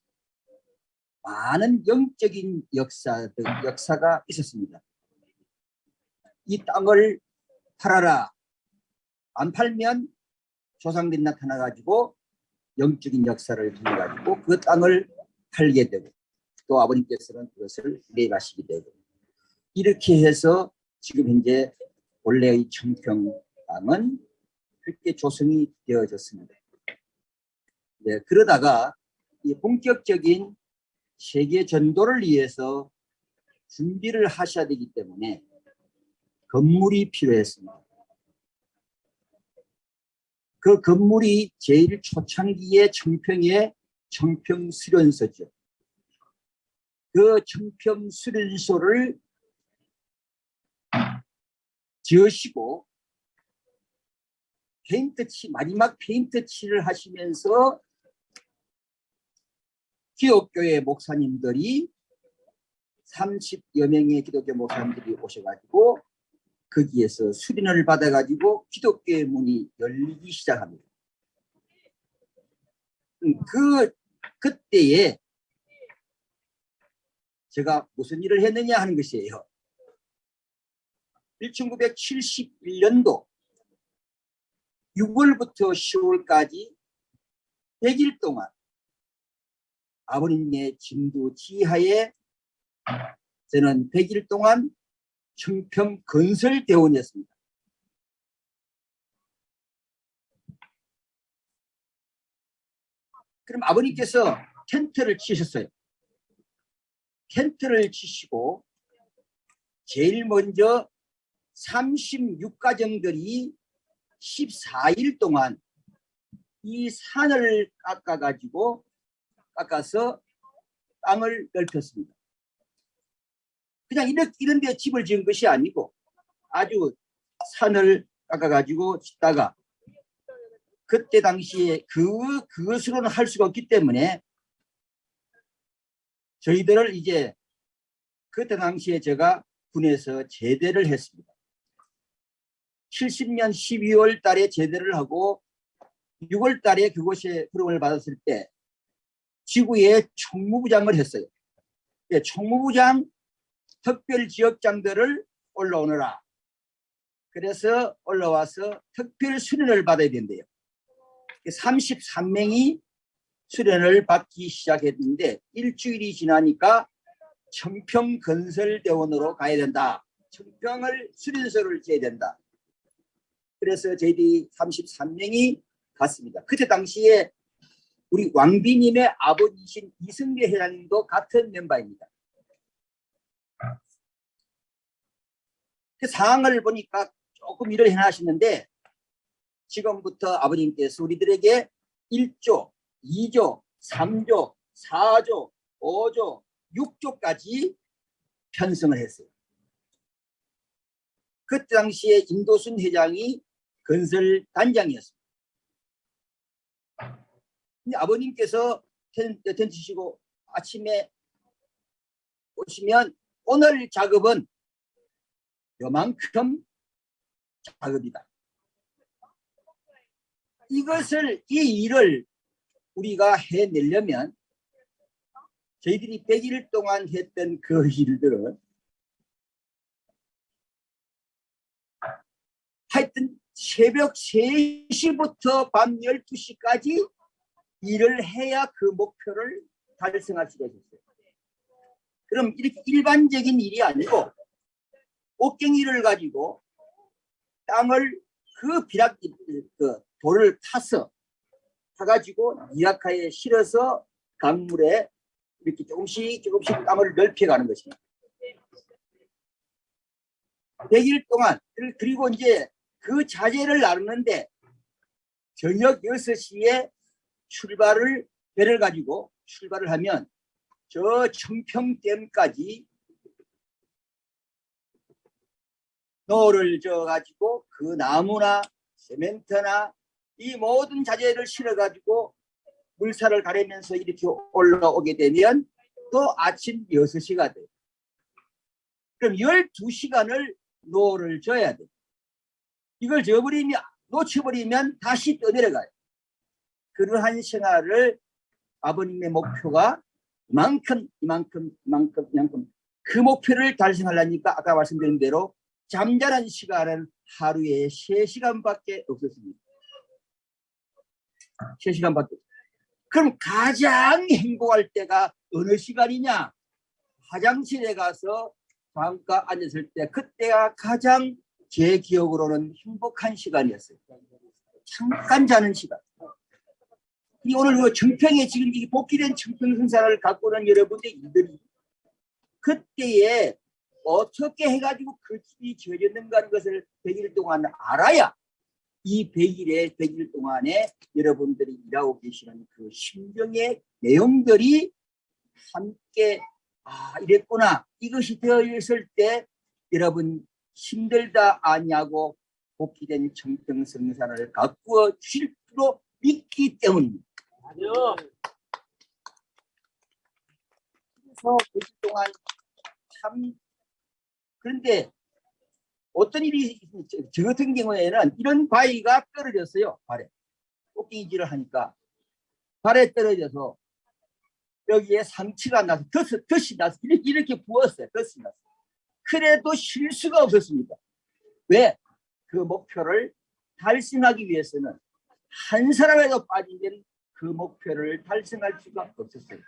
많은 영적인 역사들, 역사가 있었습니다. 이 땅을 팔아라. 안 팔면 조상들이 나타나 가지고 영적인 역사를 통해 가지고 그 땅을 팔게 되고 또 아버님께서는 그것을 매입하시게 되고 이렇게 해서 지금 현재 원래의 청평 땅은 그렇게 조성이 되어졌습니다. 네, 그러다가 이 본격적인 세계 전도를 위해서 준비를 하셔야 되기 때문에 건물이 필요했습니다. 그 건물이 제일 초창기의 청평의 청평수련소죠. 그 청평수련소를 지으시고 페인트치 마지막 페인트칠을 하시면서 기독교의 목사님들이 30여 명의 기독교 목사님들이 오셔가지고 거기에서 수련을 받아가지고 기독교의 문이 열리기 시작합니다. 음, 그 그때에 제가 무슨 일을 했느냐 하는 것이에요. 1971년도 6월부터 10월까지 100일 동안 아버님의 진두 지하에 저는 100일 동안 청평 건설 대원이었습니다. 그럼 아버님께서 텐트를 치셨어요. 텐트를 치시고 제일 먼저 36가정들이 14일 동안 이 산을 깎아 가지고 깎아서 땅을 넓혔습니다. 그냥 이렇게 이런 데 집을 지은 것이 아니고 아주 산을 깎아 가지고 짓다가 그때 당시에 그 그것으로는 할 수가 없기 때문에 저희들을 이제 그때 당시에 제가 군에서 제대를 했습니다. 70년 12월 달에 제대를 하고 6월 달에 그곳에 부름을 받았을 때 지구에 총무부장을 했어요. 예, 총무부장 특별 지역장들을 올라오너라. 그래서 올라와서 특별 수련을 받아야 된대요. 33명이 수련을 받기 시작했는데 일주일이 지나니까 청평건설대원으로 가야 된다. 청평을 수련소를 지어야 된다. 그래서 저희들이 33명이 갔습니다. 그때 당시에 우리 왕비님의 아버지신 이승계 회장님도 같은 멤버입니다. 그 상황을 보니까 조금 일을 해나시는데 지금부터 아버님께서 우리들에게 1조, 2조, 3조, 4조, 5조, 6조까지 편성을 했어요. 그때 당시에 임도순 회장이 건설 단장이었습니다. 근데 아버님께서 텐트 치시고 아침에 오시면 오늘 작업은 요만큼 작업이다. 이것을 이 일을 우리가 해내려면 저희들이 100일 동안 했던 그 일들은 하여튼 새벽 3시부터 밤 12시까지 일을 해야 그 목표를 달성할 수가 있었어요. 그럼 이렇게 일반적인 일이 아니고 옷갱이를 가지고 땅을 그 비락 그 돌을 타서 타가지고 이라카에 실어서 강물에 이렇게 조금씩 조금씩 땅을 넓혀가는 것입니다. 100일 동안 그리고 이제 그 자재를 나누는데 저녁 6시에 출발을 배를 가지고 출발을 하면 저 청평댐까지 노를 져 가지고 그 나무나 세멘트나 이 모든 자재를 실어 가지고 물살을 가리면서 이렇게 올라오게 되면 또 아침 6시가 돼요. 그럼 12시간을 노를 줘야 돼. 이걸 저버리면 놓쳐버리면 다시 떠내려가요. 그러한 생활을 아버님의 목표가 이만큼 이만큼 이만큼 이만큼 그 목표를 달성하려니까 아까 말씀드린 대로 잠자는 시간은 하루에 3시간밖에 없었습니다. 3시간밖에 그럼 가장 행복할 때가 어느 시간이냐? 화장실에 가서 잠깐 앉았을 때 그때가 가장 제 기억으로는 행복한 시간이었어요. 잠깐 자는 시간. 이 오늘 그 청평에 지금 이 복귀된 청평 생산을 갖고 오는 여러분들이 그때에 어떻게 해가지고 그 집이 지어졌는가 하는 것을 100일 동안 알아야 이 100일에 100일 동안에 여러분들이 일하고 계시는 그 심정의 내용들이 함께 아 이랬구나 이것이 되어 있을 때 여러분 힘들다 아니하고 복귀된 청평 성산을 가꾸어 주실 줄로 믿기 때문입니다. 그래서 그주 동안 참 그런데 어떤 일이 저, 저 같은 경우에는 이런 바위가 떨어졌어요 발에. 꽃갱이질을 하니까. 발에 떨어져서 여기에 상처가 나서 덧, 덧이 나서 이렇게, 이렇게 부었어요 덧이 나서. 그래도 쉴 수가 없었습니다. 왜? 그 목표를 달성하기 위해서는 한 사람에도 빠지면 그 목표를 달성할 수가 없었어요.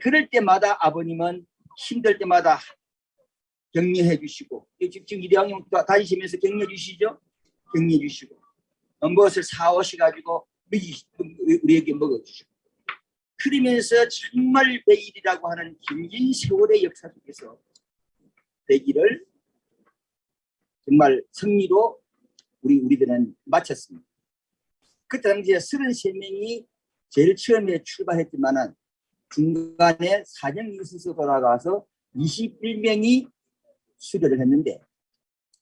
그럴 때마다 아버님은 힘들 때마다 격려해 주시고 지금 일양용 다니시면서 격려해 주시죠? 격려해 주시고 어, 무엇을 사오셔가지고 먹이 우리에게 먹어주시고 그러면서 정말 백일이라고 하는 긴긴 세월의 역사 속에서 백일을 정말 승리로 우리 우리들은 마쳤습니다. 그때 당시에 33명이 제일 처음에 출발했지만은 중간에 사정이 있어서 돌아가서 21명이 수료를 했는데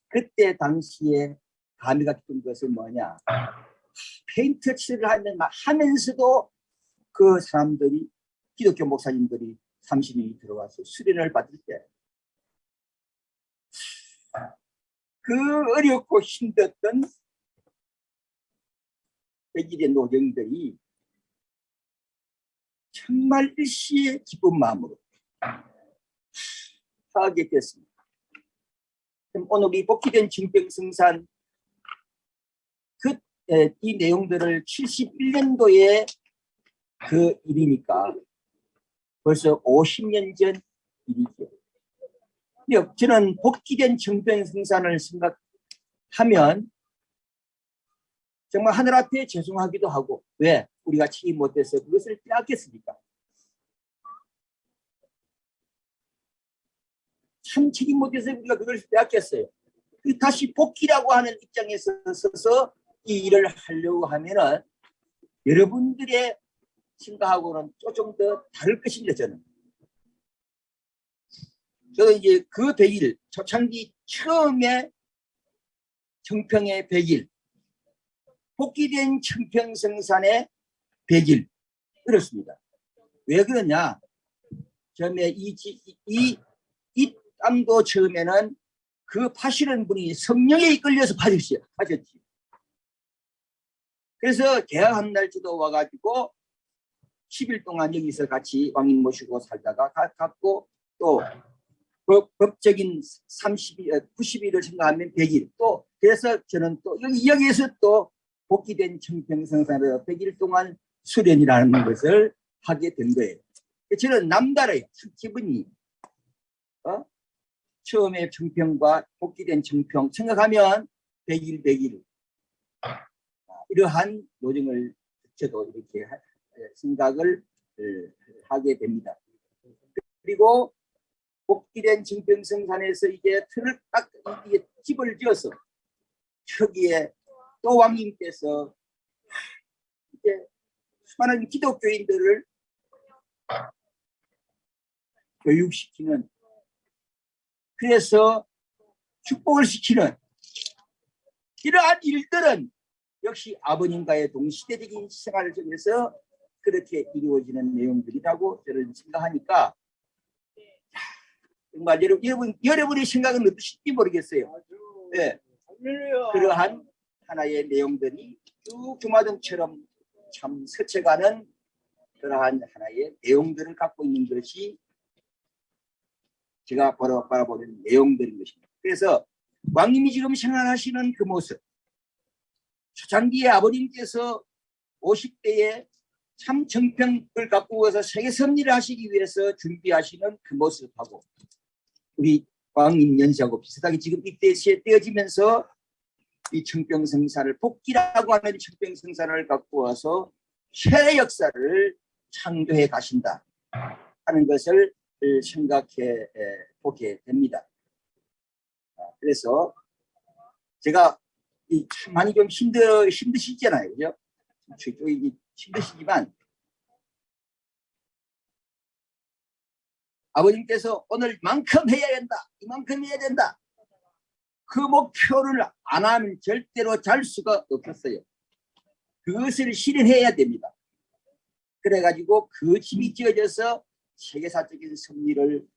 그때 당시에 감회가 깊은 것은 뭐냐 페인트 칠을 하면 하면서도 그 사람들이 기독교 목사님들이 30명이 들어와서 수련을 받을 때 그 어렵고 힘들었던 백일의 노정들이 정말 일시의 기쁜 마음으로 하게 됐습니다. 그럼 오늘 이 복귀된 징병승산 그이 내용들을 71년도에 그 일이니까 벌써 50년 전 일이죠. 근데 저는 복귀된 정병승산을 생각하면 정말 하늘 앞에 죄송하기도 하고 왜 우리가 책임 못해서 그것을 빼앗겼습니까? 참 책임 못해서 우리가 그걸 빼앗겼어요. 그 다시 복귀라고 하는 입장에서 서서 이 일을 하려고 하면은 여러분들의 생각하고는 조금 더 다를 것입니다. 저는. 저도 이제 그 100일 초창기 처음에 청평의 100일 복귀된 청평성산의 100일 그렇습니다. 왜 그러냐? 처음에 이, 지- 이, 이 땅도 처음에는 그 파시는 분이 성령에 이끌려서. 파셨지. 그래서 계약한 날짜도 와가지고 10일 동안 여기서 같이 왕님 모시고 살다가 가- 갔고 또 법, 법적인 30일, 90일을 생각하면 100일 또 그래서 저는 또 여기, 여기에서 또 복귀된 청평성산으로 100일 동안 수련이라는 것을 하게 된 거예요. 저는 남다르요. 기분이 어? 처음에 청평과 복귀된 청평 생각하면 100일 100일 이러한 노정을 저도 이렇게 하- 생각을 어, 하게 됩니다. 그리고 복귀된 증평성산에서 이제 틀을 딱 이게 집을 지어서 저기에 또 왕님께서 이제 수많은 기독교인들을 교육시키는 그래서 축복을 시키는 이러한 일들은 역시 아버님과의 동시대적인 생활을 통해서 그렇게 이루어지는 내용들이라고 저는 생각하니까 야, 정말 여러분, 여러분 여러분 의 생각은 어떠신지 모르겠어요. 네, 그러한 하나의 내용들이 쭉 주마등처럼 참 스쳐가는 그러한 하나의 내용들을 갖고 있는 것이 제가 바라보는 내용들인 것입니다. 그래서 왕님이 지금 생활하시는 그 모습 초창기에 아버님께서 50대에 참 정평을 갖고 와서 세계 섭리를 하시기 위해서 준비하시는 그 모습하고 우리 왕님 연세하고 비슷하게 지금 이때에 떼어지면서 이 청평성사를 복기라고 하는 청평성사를 갖고 와서 새 역사를 창조해 가신다 하는 것을 생각해 보게 됩니다. 아, 그래서 제가 이참 많이 좀 힘들 힘드시잖아요, 그죠? 저쪽이 힘드시지만 아버님께서 오늘만큼 해야 된다, 이만큼 해야 된다. 그 목표를 안 하면 절대로 잘 수가 없었어요. 그것을 실현해야 됩니다. 그래가지고 그 힘이 지어져서 세계사적인 승리를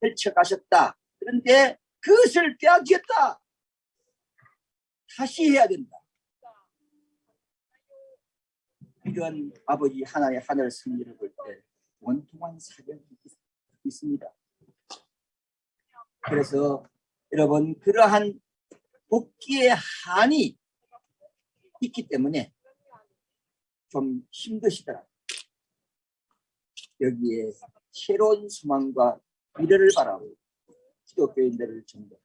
펼쳐가셨다. 그런데 그것을 빼앗겼다. 다시 해야 된다. 이런 아버지 하나의 하늘 승리를 볼 때 원통한 사정이 있- 있습니다. 그래서 여러분 그러한 복귀의 한이 있기 때문에 좀 힘드시더라. 여기에 새로운 소망과 미래를 바라고 기독교인들을 전부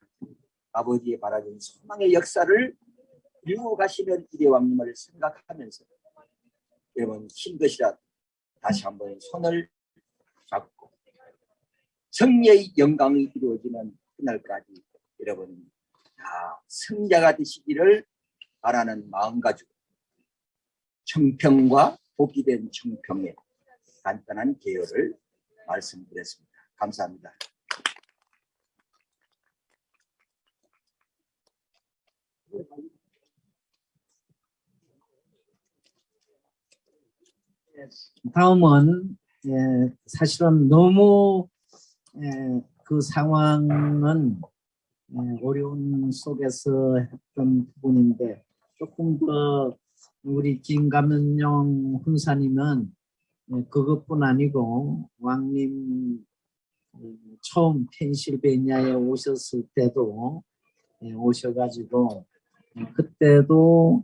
아버지의 바라는 소망의 역사를 이루어 가시는 이대 왕님을 생각하면서 여러분 힘드시라 다시 한번 손을 잡고 승리의 영광이 이루어지는 그날까지 여러분 다 승자가 되시기를 바라는 마음 가지고 청평과 복귀된 청평의 간단한 개요를 말씀드렸습니다. 감사합니다. 다음은 예, 사실은 너무 예, 그 상황은 예, 어려운 속에서 했던 부분인데 조금 더 우리 김감연영 훈사님은 예, 그것뿐 아니고 왕님 음, 처음 펜실베니아에 오셨을 때도 예, 오셔가지고 예, 그때도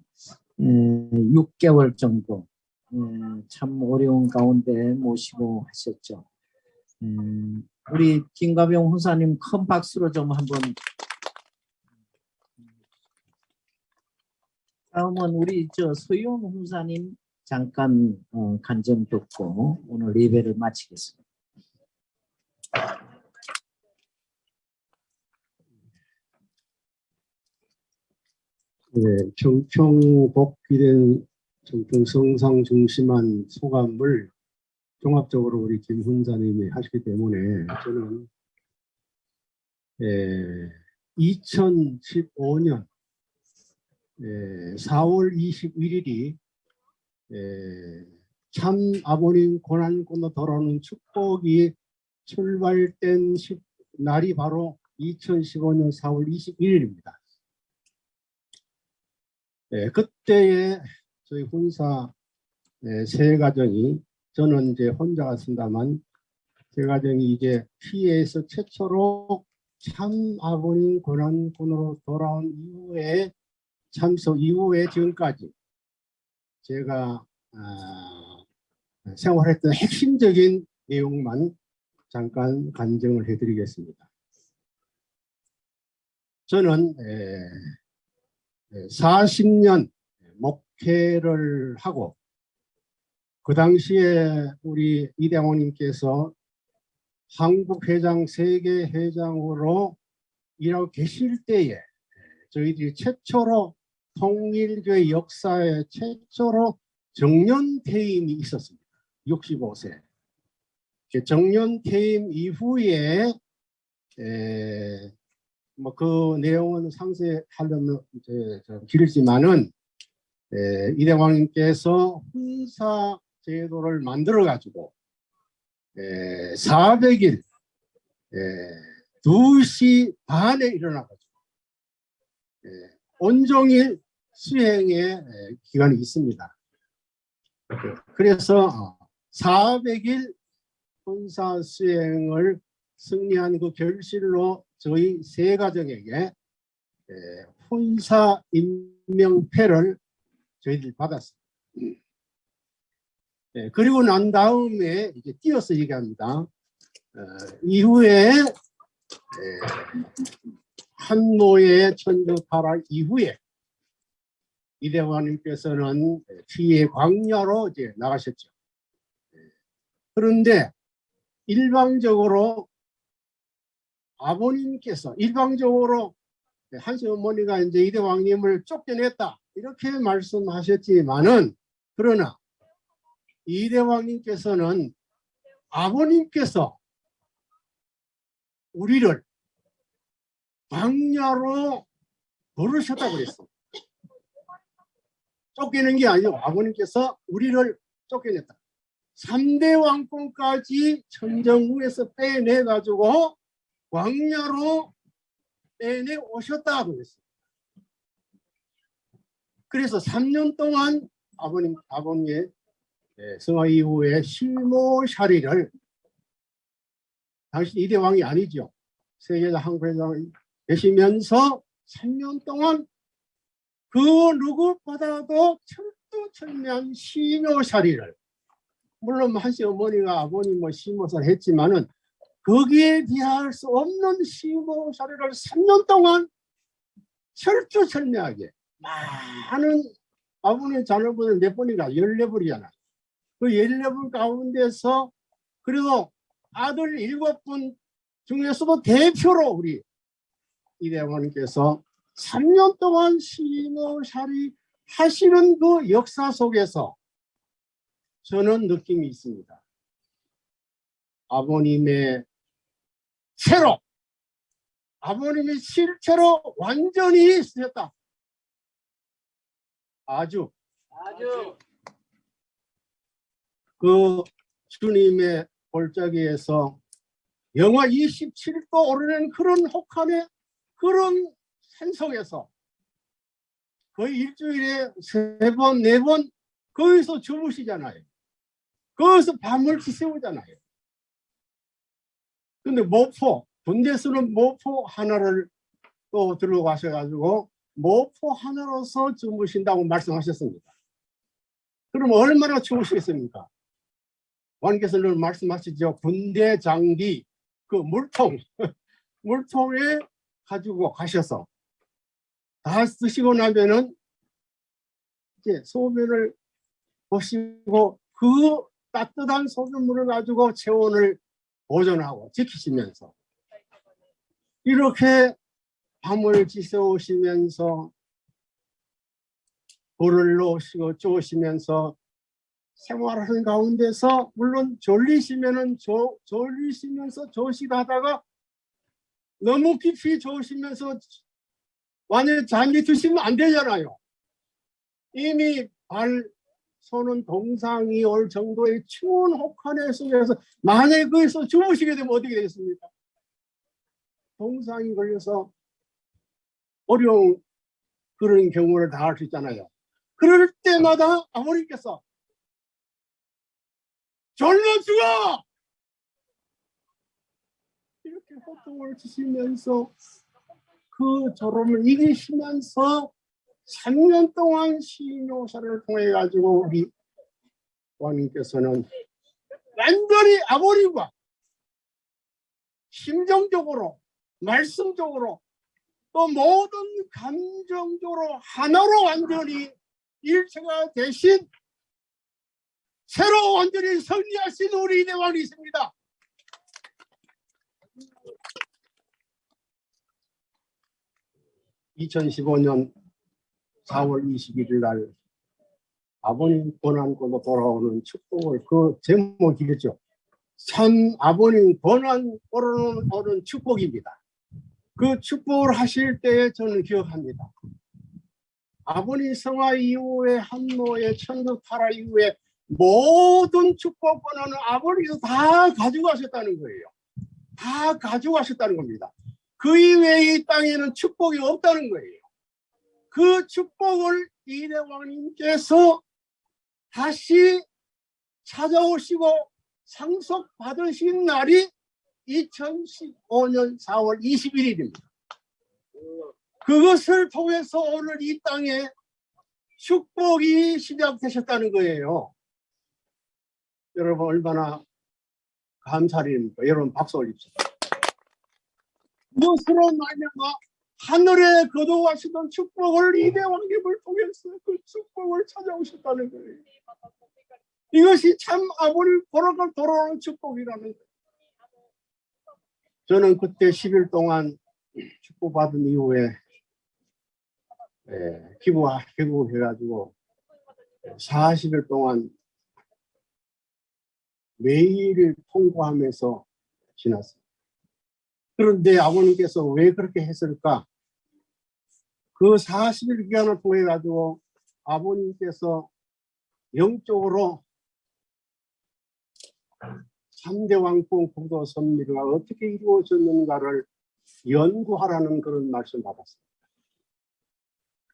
예, 6개월 정도 예, 참 어려운 가운데 모시고 하셨죠. 음, 우리 김가병 훈사님 큰 박수로 좀 한번. 다음은 우리 저 소윤 훈사님 잠깐 어, 간증 듣고 오늘 예배를 마치겠습니다. 네, 청평 복귀된 청평 성상 중심한 소감을 종합적으로 우리 김 훈사님이 하시기 때문에 저는 에, 2015년 에, 4월 21일이 참 아버님 고난권으로 돌아오는 축복이 출발된 시- 날이 바로 2015년 4월 21일입니다. 예, 그때에 저희 혼사 예, 세 가정이 저는 이제 혼자 갔습니다만 세 가정이 이제 피해에서 최초로 참 아버님 고난군으로 돌아온 이후에 참석 이후에 지금까지 제가 아, 생활했던 핵심적인 내용만 잠깐 간증을 해드리겠습니다. 저는 에, 40년 목회를 하고 그 당시에 우리 이대원님께서 한국 회장 세계 회장으로 일하고 계실 때에 저희들이 최초로 통일교회 역사에 최초로 정년 퇴임이 있었습니다. 65세. 정년 퇴임 이후에 뭐 그 내용은 상세하려면 이제 좀 길지만은 에, 이대왕님께서 훈사 제도를 만들어 가지고 400일 2시 반에 일어나 가지고 온종일 수행의 에, 기간이 있습니다. 그래서 400일 혼사 수행을 승리한 그 결실로 저희 세 가정에게 에, 혼사 임명패를 저희들이 받았습니다. 예, 그리고 난 다음에 이제 띄어서 얘기합니다. 어, 이후에 에, 한노의 천주파라 이후에 이대화님께서는 뒤에 광야로 이제 나가셨죠. 예, 그런데 일방적으로 아버님께서 일방적으로 한시 어머니가 이제 이대왕님을 쫓겨냈다 이렇게 말씀하셨지만은 그러나 이대왕님께서는 아버님께서 우리를 광야로 부르셨다고 그랬어. 쫓기는 게 아니고 아버님께서 우리를 쫓겨냈다. 3대 왕권까지 천정후에서 빼내 가지고 광야로 빼내 오셨다고 그랬어요. 그래서 3년 동안 아버님 아버님의 예, 성화 이후에 실모샤리를 당시 이대 왕이 아니죠. 세계자 한국회장 계시면서 3년 동안 그 누구보다도 철두철미한 시묘샤리를 물론 한시 어머니가 아버님 뭐 시모사를 했지만은 거기에 비할 수 없는 시모샤리를 3년 동안 철두철미하게 많은 아버님 자녀분을 몇 번인가 14분이잖아. 그 14분 가운데서 그래도 아들 7분 중에서도 대표로 우리 이대원께서 3년 동안 시노샤리 하시는 그 역사 속에서 저는 느낌이 있습니다. 아버님의 채로 아버님의 실체로 완전히 쓰셨다. 아주 아주 그 주님의 골짜기에서 영하 27도 오르는 그런 혹한의 그런 산속에서 거의 일주일에 세 번, 네 번 거기서 주무시잖아요. 거기서 밤을 지새우잖아요. 근데 모포, 군대수는 모포 하나를 또 들어가셔가지고 모포 하나로서 주무신다고 말씀하셨습니다. 그럼 얼마나 추우시겠습니까? 왕께서는 말씀하시죠. 군대 장비, 그 물통, 물통에 가지고 가셔서 다 쓰시고 나면은 이제 소변을 보시고 그 따뜻한 소변물을 가지고 체온을 보존하고 지키시면서 이렇게 밤을 지새우시면서 불을 놓으시고 쪼시면서 생활하는 가운데서 물론 졸리시면은 조, 졸리시면서 조식하다가 너무 깊이 조시면서 완전히 잠이 드시면 안 되잖아요. 이미 발 손은 동상이 올 정도의 추운 혹한의 속에서 만약에 거기서 주무시게 되면 어떻게 되겠습니까? 동상이 걸려서 어려운 그런 경우를 당할 수 있잖아요. 그럴 때마다 아버님께서 졸려 죽어! 이렇게 호통을 치시면서 그 졸음을 이기시면서 3년 동안 신요사를 통해 가지고 우리 왕님께서는 완전히 아버님과 심정적으로 말씀적으로 또 모든 감정적으로 하나로 완전히 일체가 되신 새로 완전히 승리하신 우리 이대왕이십니다. (2015년 4월 21일 날 아버님 권한권으로 돌아오는 축복을 그 제목이겠죠. 참 아버님 권한권으로 오는 축복입니다. 그 축복을 하실 때에 저는 기억합니다. 아버님 성화 이후에 한노의 천국 타라 이후에 모든 축복 권한을 아버지께서 다 가져가셨다는 거예요. 다 가져가셨다는 겁니다. 그 이외에 이 땅에는 축복이 없다는 거예요. 그 축복을 이대왕님께서 다시 찾아오시고 상속 받으신 날이 2015년 4월 21일입니다. 그것을 통해서 오늘 이 땅에 축복이 시작되셨다는 거예요. 여러분 얼마나 감사드립니까? 여러분 박수 올립시다. 무엇으로 말미암아 하늘에 거두하시던 축복을 이대 왕님을 통해서 그 축복을 찾아오셨다는 거예요. 이것이 참 아버님 보러가 돌아오는 축복이라는 거예요. 저는 그때 10일 동안 축복받은 이후에 예, 기부와 기부해가지고 40일 동안 매일 통과하면서 지났어요. 그런데 아버님께서 왜 그렇게 했을까? 그 40일 기간을 통해 가지고 아버님께서 영적으로 3대 왕권 국도 선미가 어떻게 이루어졌는가를 연구하라는 그런 말씀 받았습니다.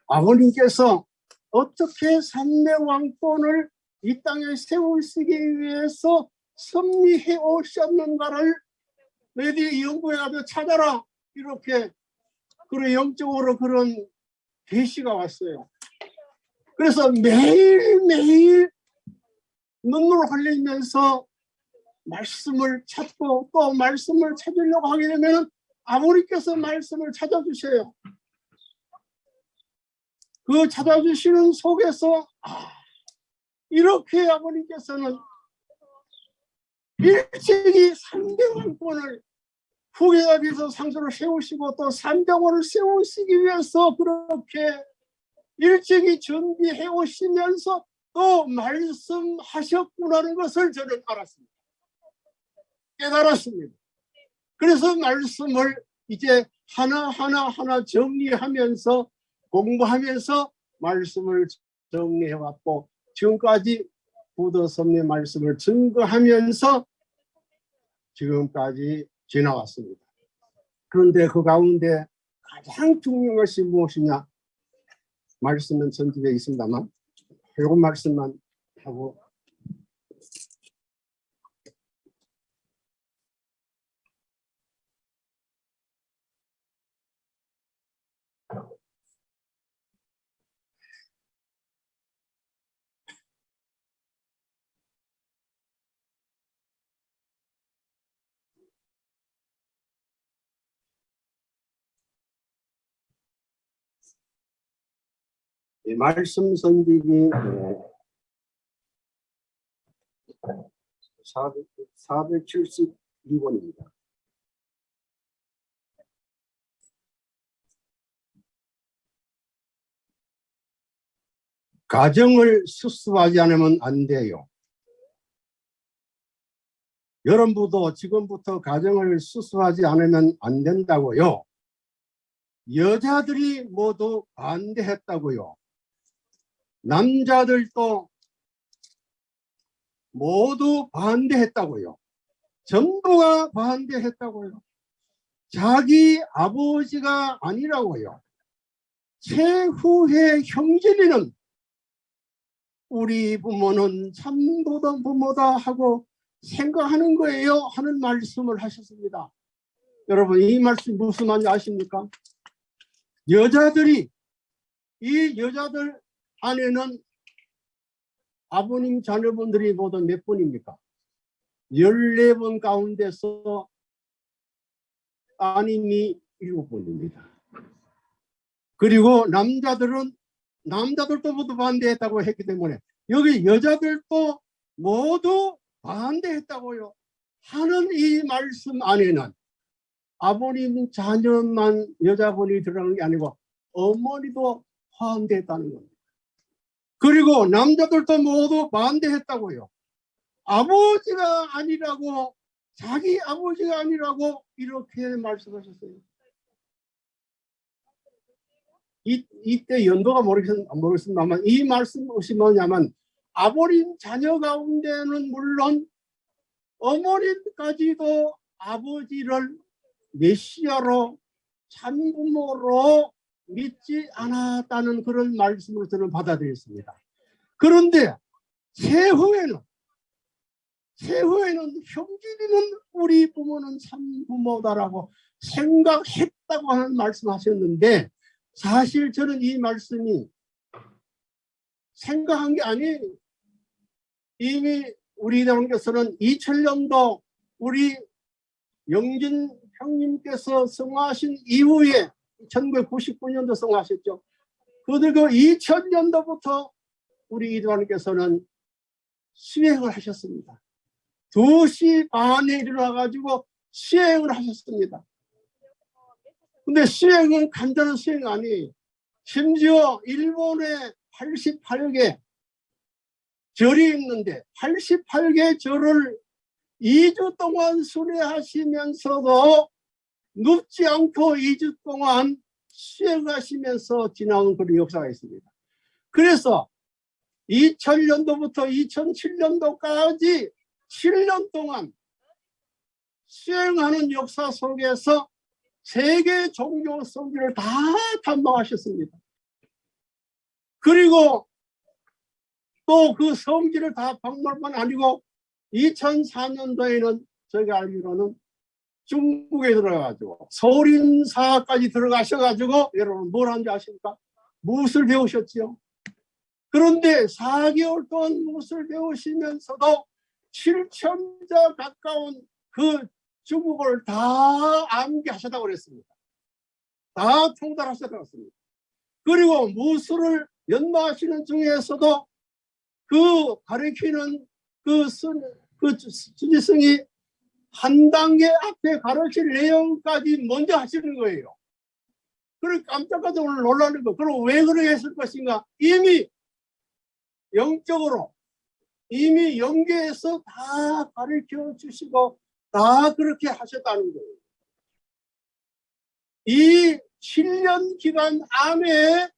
아버님께서 어떻게 3대 왕권을 이 땅에 세우시기 위해서 섭리해 오셨는가를 너희들이 연구해가지고 찾아라 이렇게 그런 영적으로 그런 계시가 왔어요. 그래서 매일매일 눈물 흘리면서 말씀을 찾고 또 말씀을 찾으려고 하게 되면 아버님께서 말씀을 찾아주셔요. 그 찾아주시는 속에서 아, 이렇게 아버님께서는 일찍이 삼대왕권을 후계자께서 상소를 세우시고 또 삼대왕을 세우시기 위해서 그렇게 일찍이 준비해 오시면서 또 말씀하셨구나는 것을 저는 알았습니다. 깨달았습니다. 그래서 말씀을 이제 하나하나 하나 정리하면서 공부하면서 말씀을 정리해 왔고 지금까지 부더섭의 말씀을 증거하면서 지금까지 지나왔습니다. 그런데 그 가운데 가장 중요한 것이 무엇이냐? 말씀은 전집에 있습니다만 요거 말씀만 하고 말씀 선집이 472번입니다. 가정을 수습하지 않으면 안 돼요. 여러분도 지금부터 가정을 수습하지 않으면 안 된다고요. 여자들이 모두 반대했다고요. 남자들도 모두 반대했다고요. 전부가 반대했다고요. 자기 아버지가 아니라고요. 최후의 형제리는 우리 부모는 참 보던 부모다 하고 생각하는 거예요 하는 말씀을 하셨습니다. 여러분 이 말씀 무슨 말인지 아십니까? 여자들이 이 여자들 안에는 아버님 자녀분들이 모두 몇 분입니까? 14분 가운데서 따님이 7분입니다. 그리고 남자들은 남자들도 모두 반대했다고 했기 때문에 여기 여자들도 모두 반대했다고요. 하는 이 말씀 안에는 아버님 자녀만 여자분이 들어가는 게 아니고 어머니도 반대했다는 겁니다. 그리고 남자들도 모두 반대했다고요. 아버지가 아니라고 자기 아버지가 아니라고 이렇게 말씀하셨어요. 이, 이때 연도가 모르겠, 모르겠습니다만 이 말씀이 뭐냐면 아버님 자녀 가운데는 물론 어머님까지도 아버지를 메시아로 참부모로 믿지 않았다는 그런 말씀을 저는 받아들였습니다. 그런데 세후에는 세후에는 형제들은 우리 부모는 참부모다라고 생각했다고 하는 말씀하셨는데 사실 저는 이 말씀이 생각한 게 아니에요. 이미 우리 대원께서는 2000년도 우리 영진 형님께서 성화하신 이후에 1999년도 성화하셨죠. 그리고 2000년도부터 우리 이대원께서는 수행을 하셨습니다. 2시 반에 일어나가지고 수행을 하셨습니다. 근데 수행은 간단한 수행 아니에요. 심지어 일본에 88개 절이 있는데 88개 절을 2주 동안 순회하시면서도 눕지 않고 2주 동안 수행하시면서 지나온 그런 역사가 있습니다. 그래서 2000년도부터 2007년도까지 7년 동안 수행하는 역사 속에서 세계 종교 성지를 다 탐방하셨습니다. 그리고 또 그 성지를 다 방문만 아니고 2004년도에는 저희가 알기로는 중국에 들어가가지고 소린사까지 들어가셔가지고 여러분 뭘 한지 아십니까? 무엇을 배우셨지요? 그런데 4개월 동안 무엇을 배우시면서도 7천자 가까운 그 중국어를 다 암기하셨다고 그랬습니다. 다 통달하셨다고 했습니다. 그리고 무술을 연마하시는 중에서도 그 가르치는 그, 순, 그 주지성이 한 단계 앞에 가르칠 내용까지 먼저 하시는 거예요. 그래 깜짝깜짝 놀라는 거. 그럼 왜 그렇게 했을 것인가? 이미 영적으로 이미 영계에서 다 가르쳐 주시고 다 그렇게 하셨다는 거예요. 이 7년 기간 안에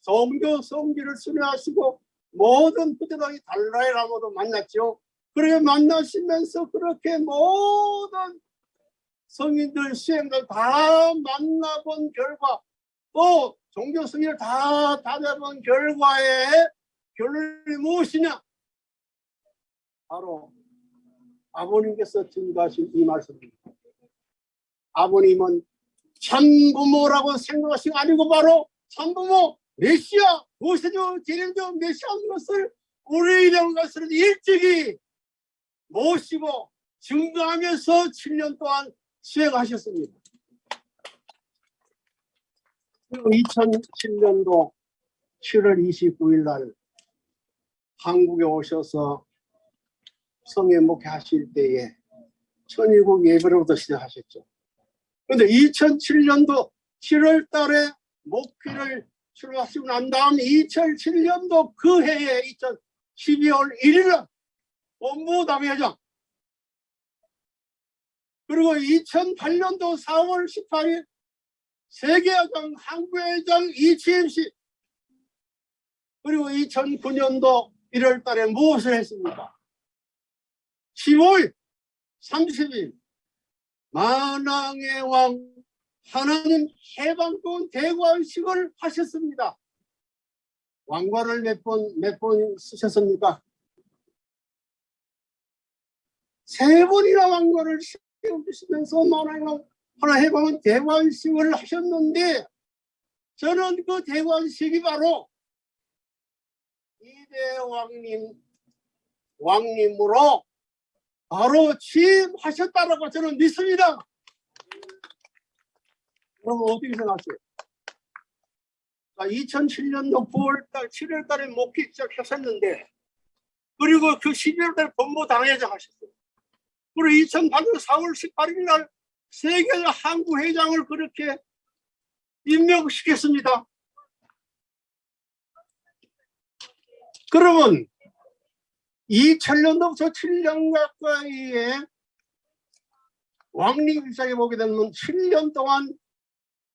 성교 성기를 수료하시고 모든 부대당이 달라의 라모도 만났죠. 그렇게 만나시면서 그렇게 모든 성인들 수행들 다 만나본 결과 또 종교 승리를 다 다녀본 결과에 결론이 무엇이냐? 바로 아버님께서 증거하신 이 말씀입니다. 아버님은 참부모라고 생각하신 게 아니고 바로 참부모 메시아 모세조 제림조 메시아인 것을 우리 이런 것을 일찍이 모시고 증거하면서 7년 동안 수행하셨습니다. 2007년도 7월 29일 날 한국에 오셔서 성에 목회하실 때에 천일국 예배로부터 시작하셨죠. 그런데 2007년도 7월 달에 목회를 출발하시고 난 다음 2007년도 그 해에 2012월 1일 본부 당회장 그리고 2008년도 4월 18일 세계회장 한국회장 이치임씨 그리고 2009년도 1월 달에 무엇을 했습니까? 15일 30일 만왕의 왕 하나님 해방권 대관식을 하셨습니다. 왕관을 몇 번 몇 번 쓰셨습니까? 세 번이나 왕관을 씌워주시면서 만왕의 왕 하나 해방은 대관식을 하셨는데 저는 그 대관식이 바로 이대 왕님 왕님으로 바로 취임하셨다라고 저는 믿습니다. 그럼 어떻게 생각하세요? 2007년도 9월달, 7월달에 목회 시작하셨는데 그리고 그 12월달에 본부 당회장 하셨어요. 그리고 2008년 4월 18일 날 세계 한국 회장을 그렇게 임명시켰습니다. 그러면 2000년도부터 7년 가까이에 왕립 입장에 보게 되면 7년 동안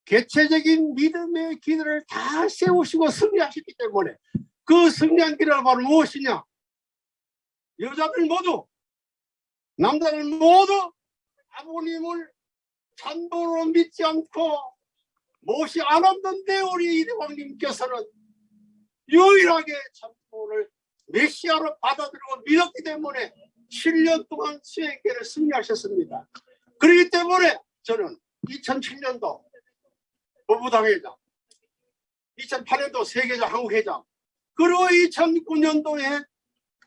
개체적인 믿음의 기도를 다 세우시고 승리하셨기 때문에 그 승리한 길은 바로 무엇이냐? 여자들 모두 남자들 모두 아버님을 찬도로 믿지 않고 못이 않았는데 우리 이대왕님께서는 유일하게 찬도를 메시아로 받아들이고 믿었기 때문에 7년 동안 수행계를 승리하셨습니다. 그렇기 때문에 저는 2007년도 법무당회장 2008년도 세계적 한국회장 그리고 2009년도에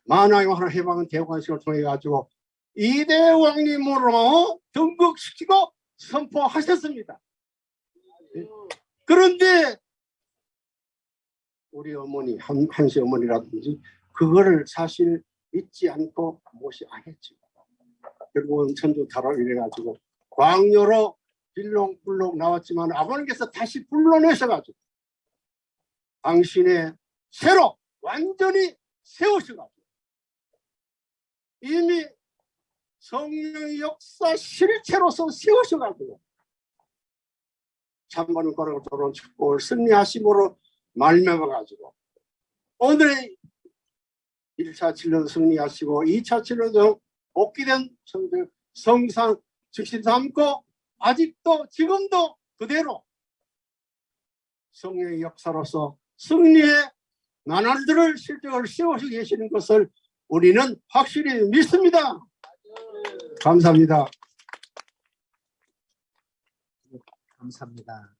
만화영화 해방은 대관식을 통해 가지고 이대 왕님으로 등극시키고 선포하셨습니다. 그런데 우리 어머니 한, 한시 어머니라든지 그거를 사실 믿지 않고 했죠. 결국은 천주 타락 이래가지고 광녀로 빌렁불렁 나왔지만 아버님께서 다시 불러내셔가지고 당신의 새로 완전히 세우셔가지고 이미 성령의 역사 실체로서 세우셔가지고 거룩 도론 축복을 승리하심으로 말미암아가지고 오늘의 1차 진료 승리하시고 2차 진료도 복귀된 성령 성상 즉시 삼고 아직도 지금도 그대로 성령의 역사로서 승리의 나날들을 실적을 세우시고 계시는 것을 우리는 확실히 믿습니다. 감사합니다. 감사합니다.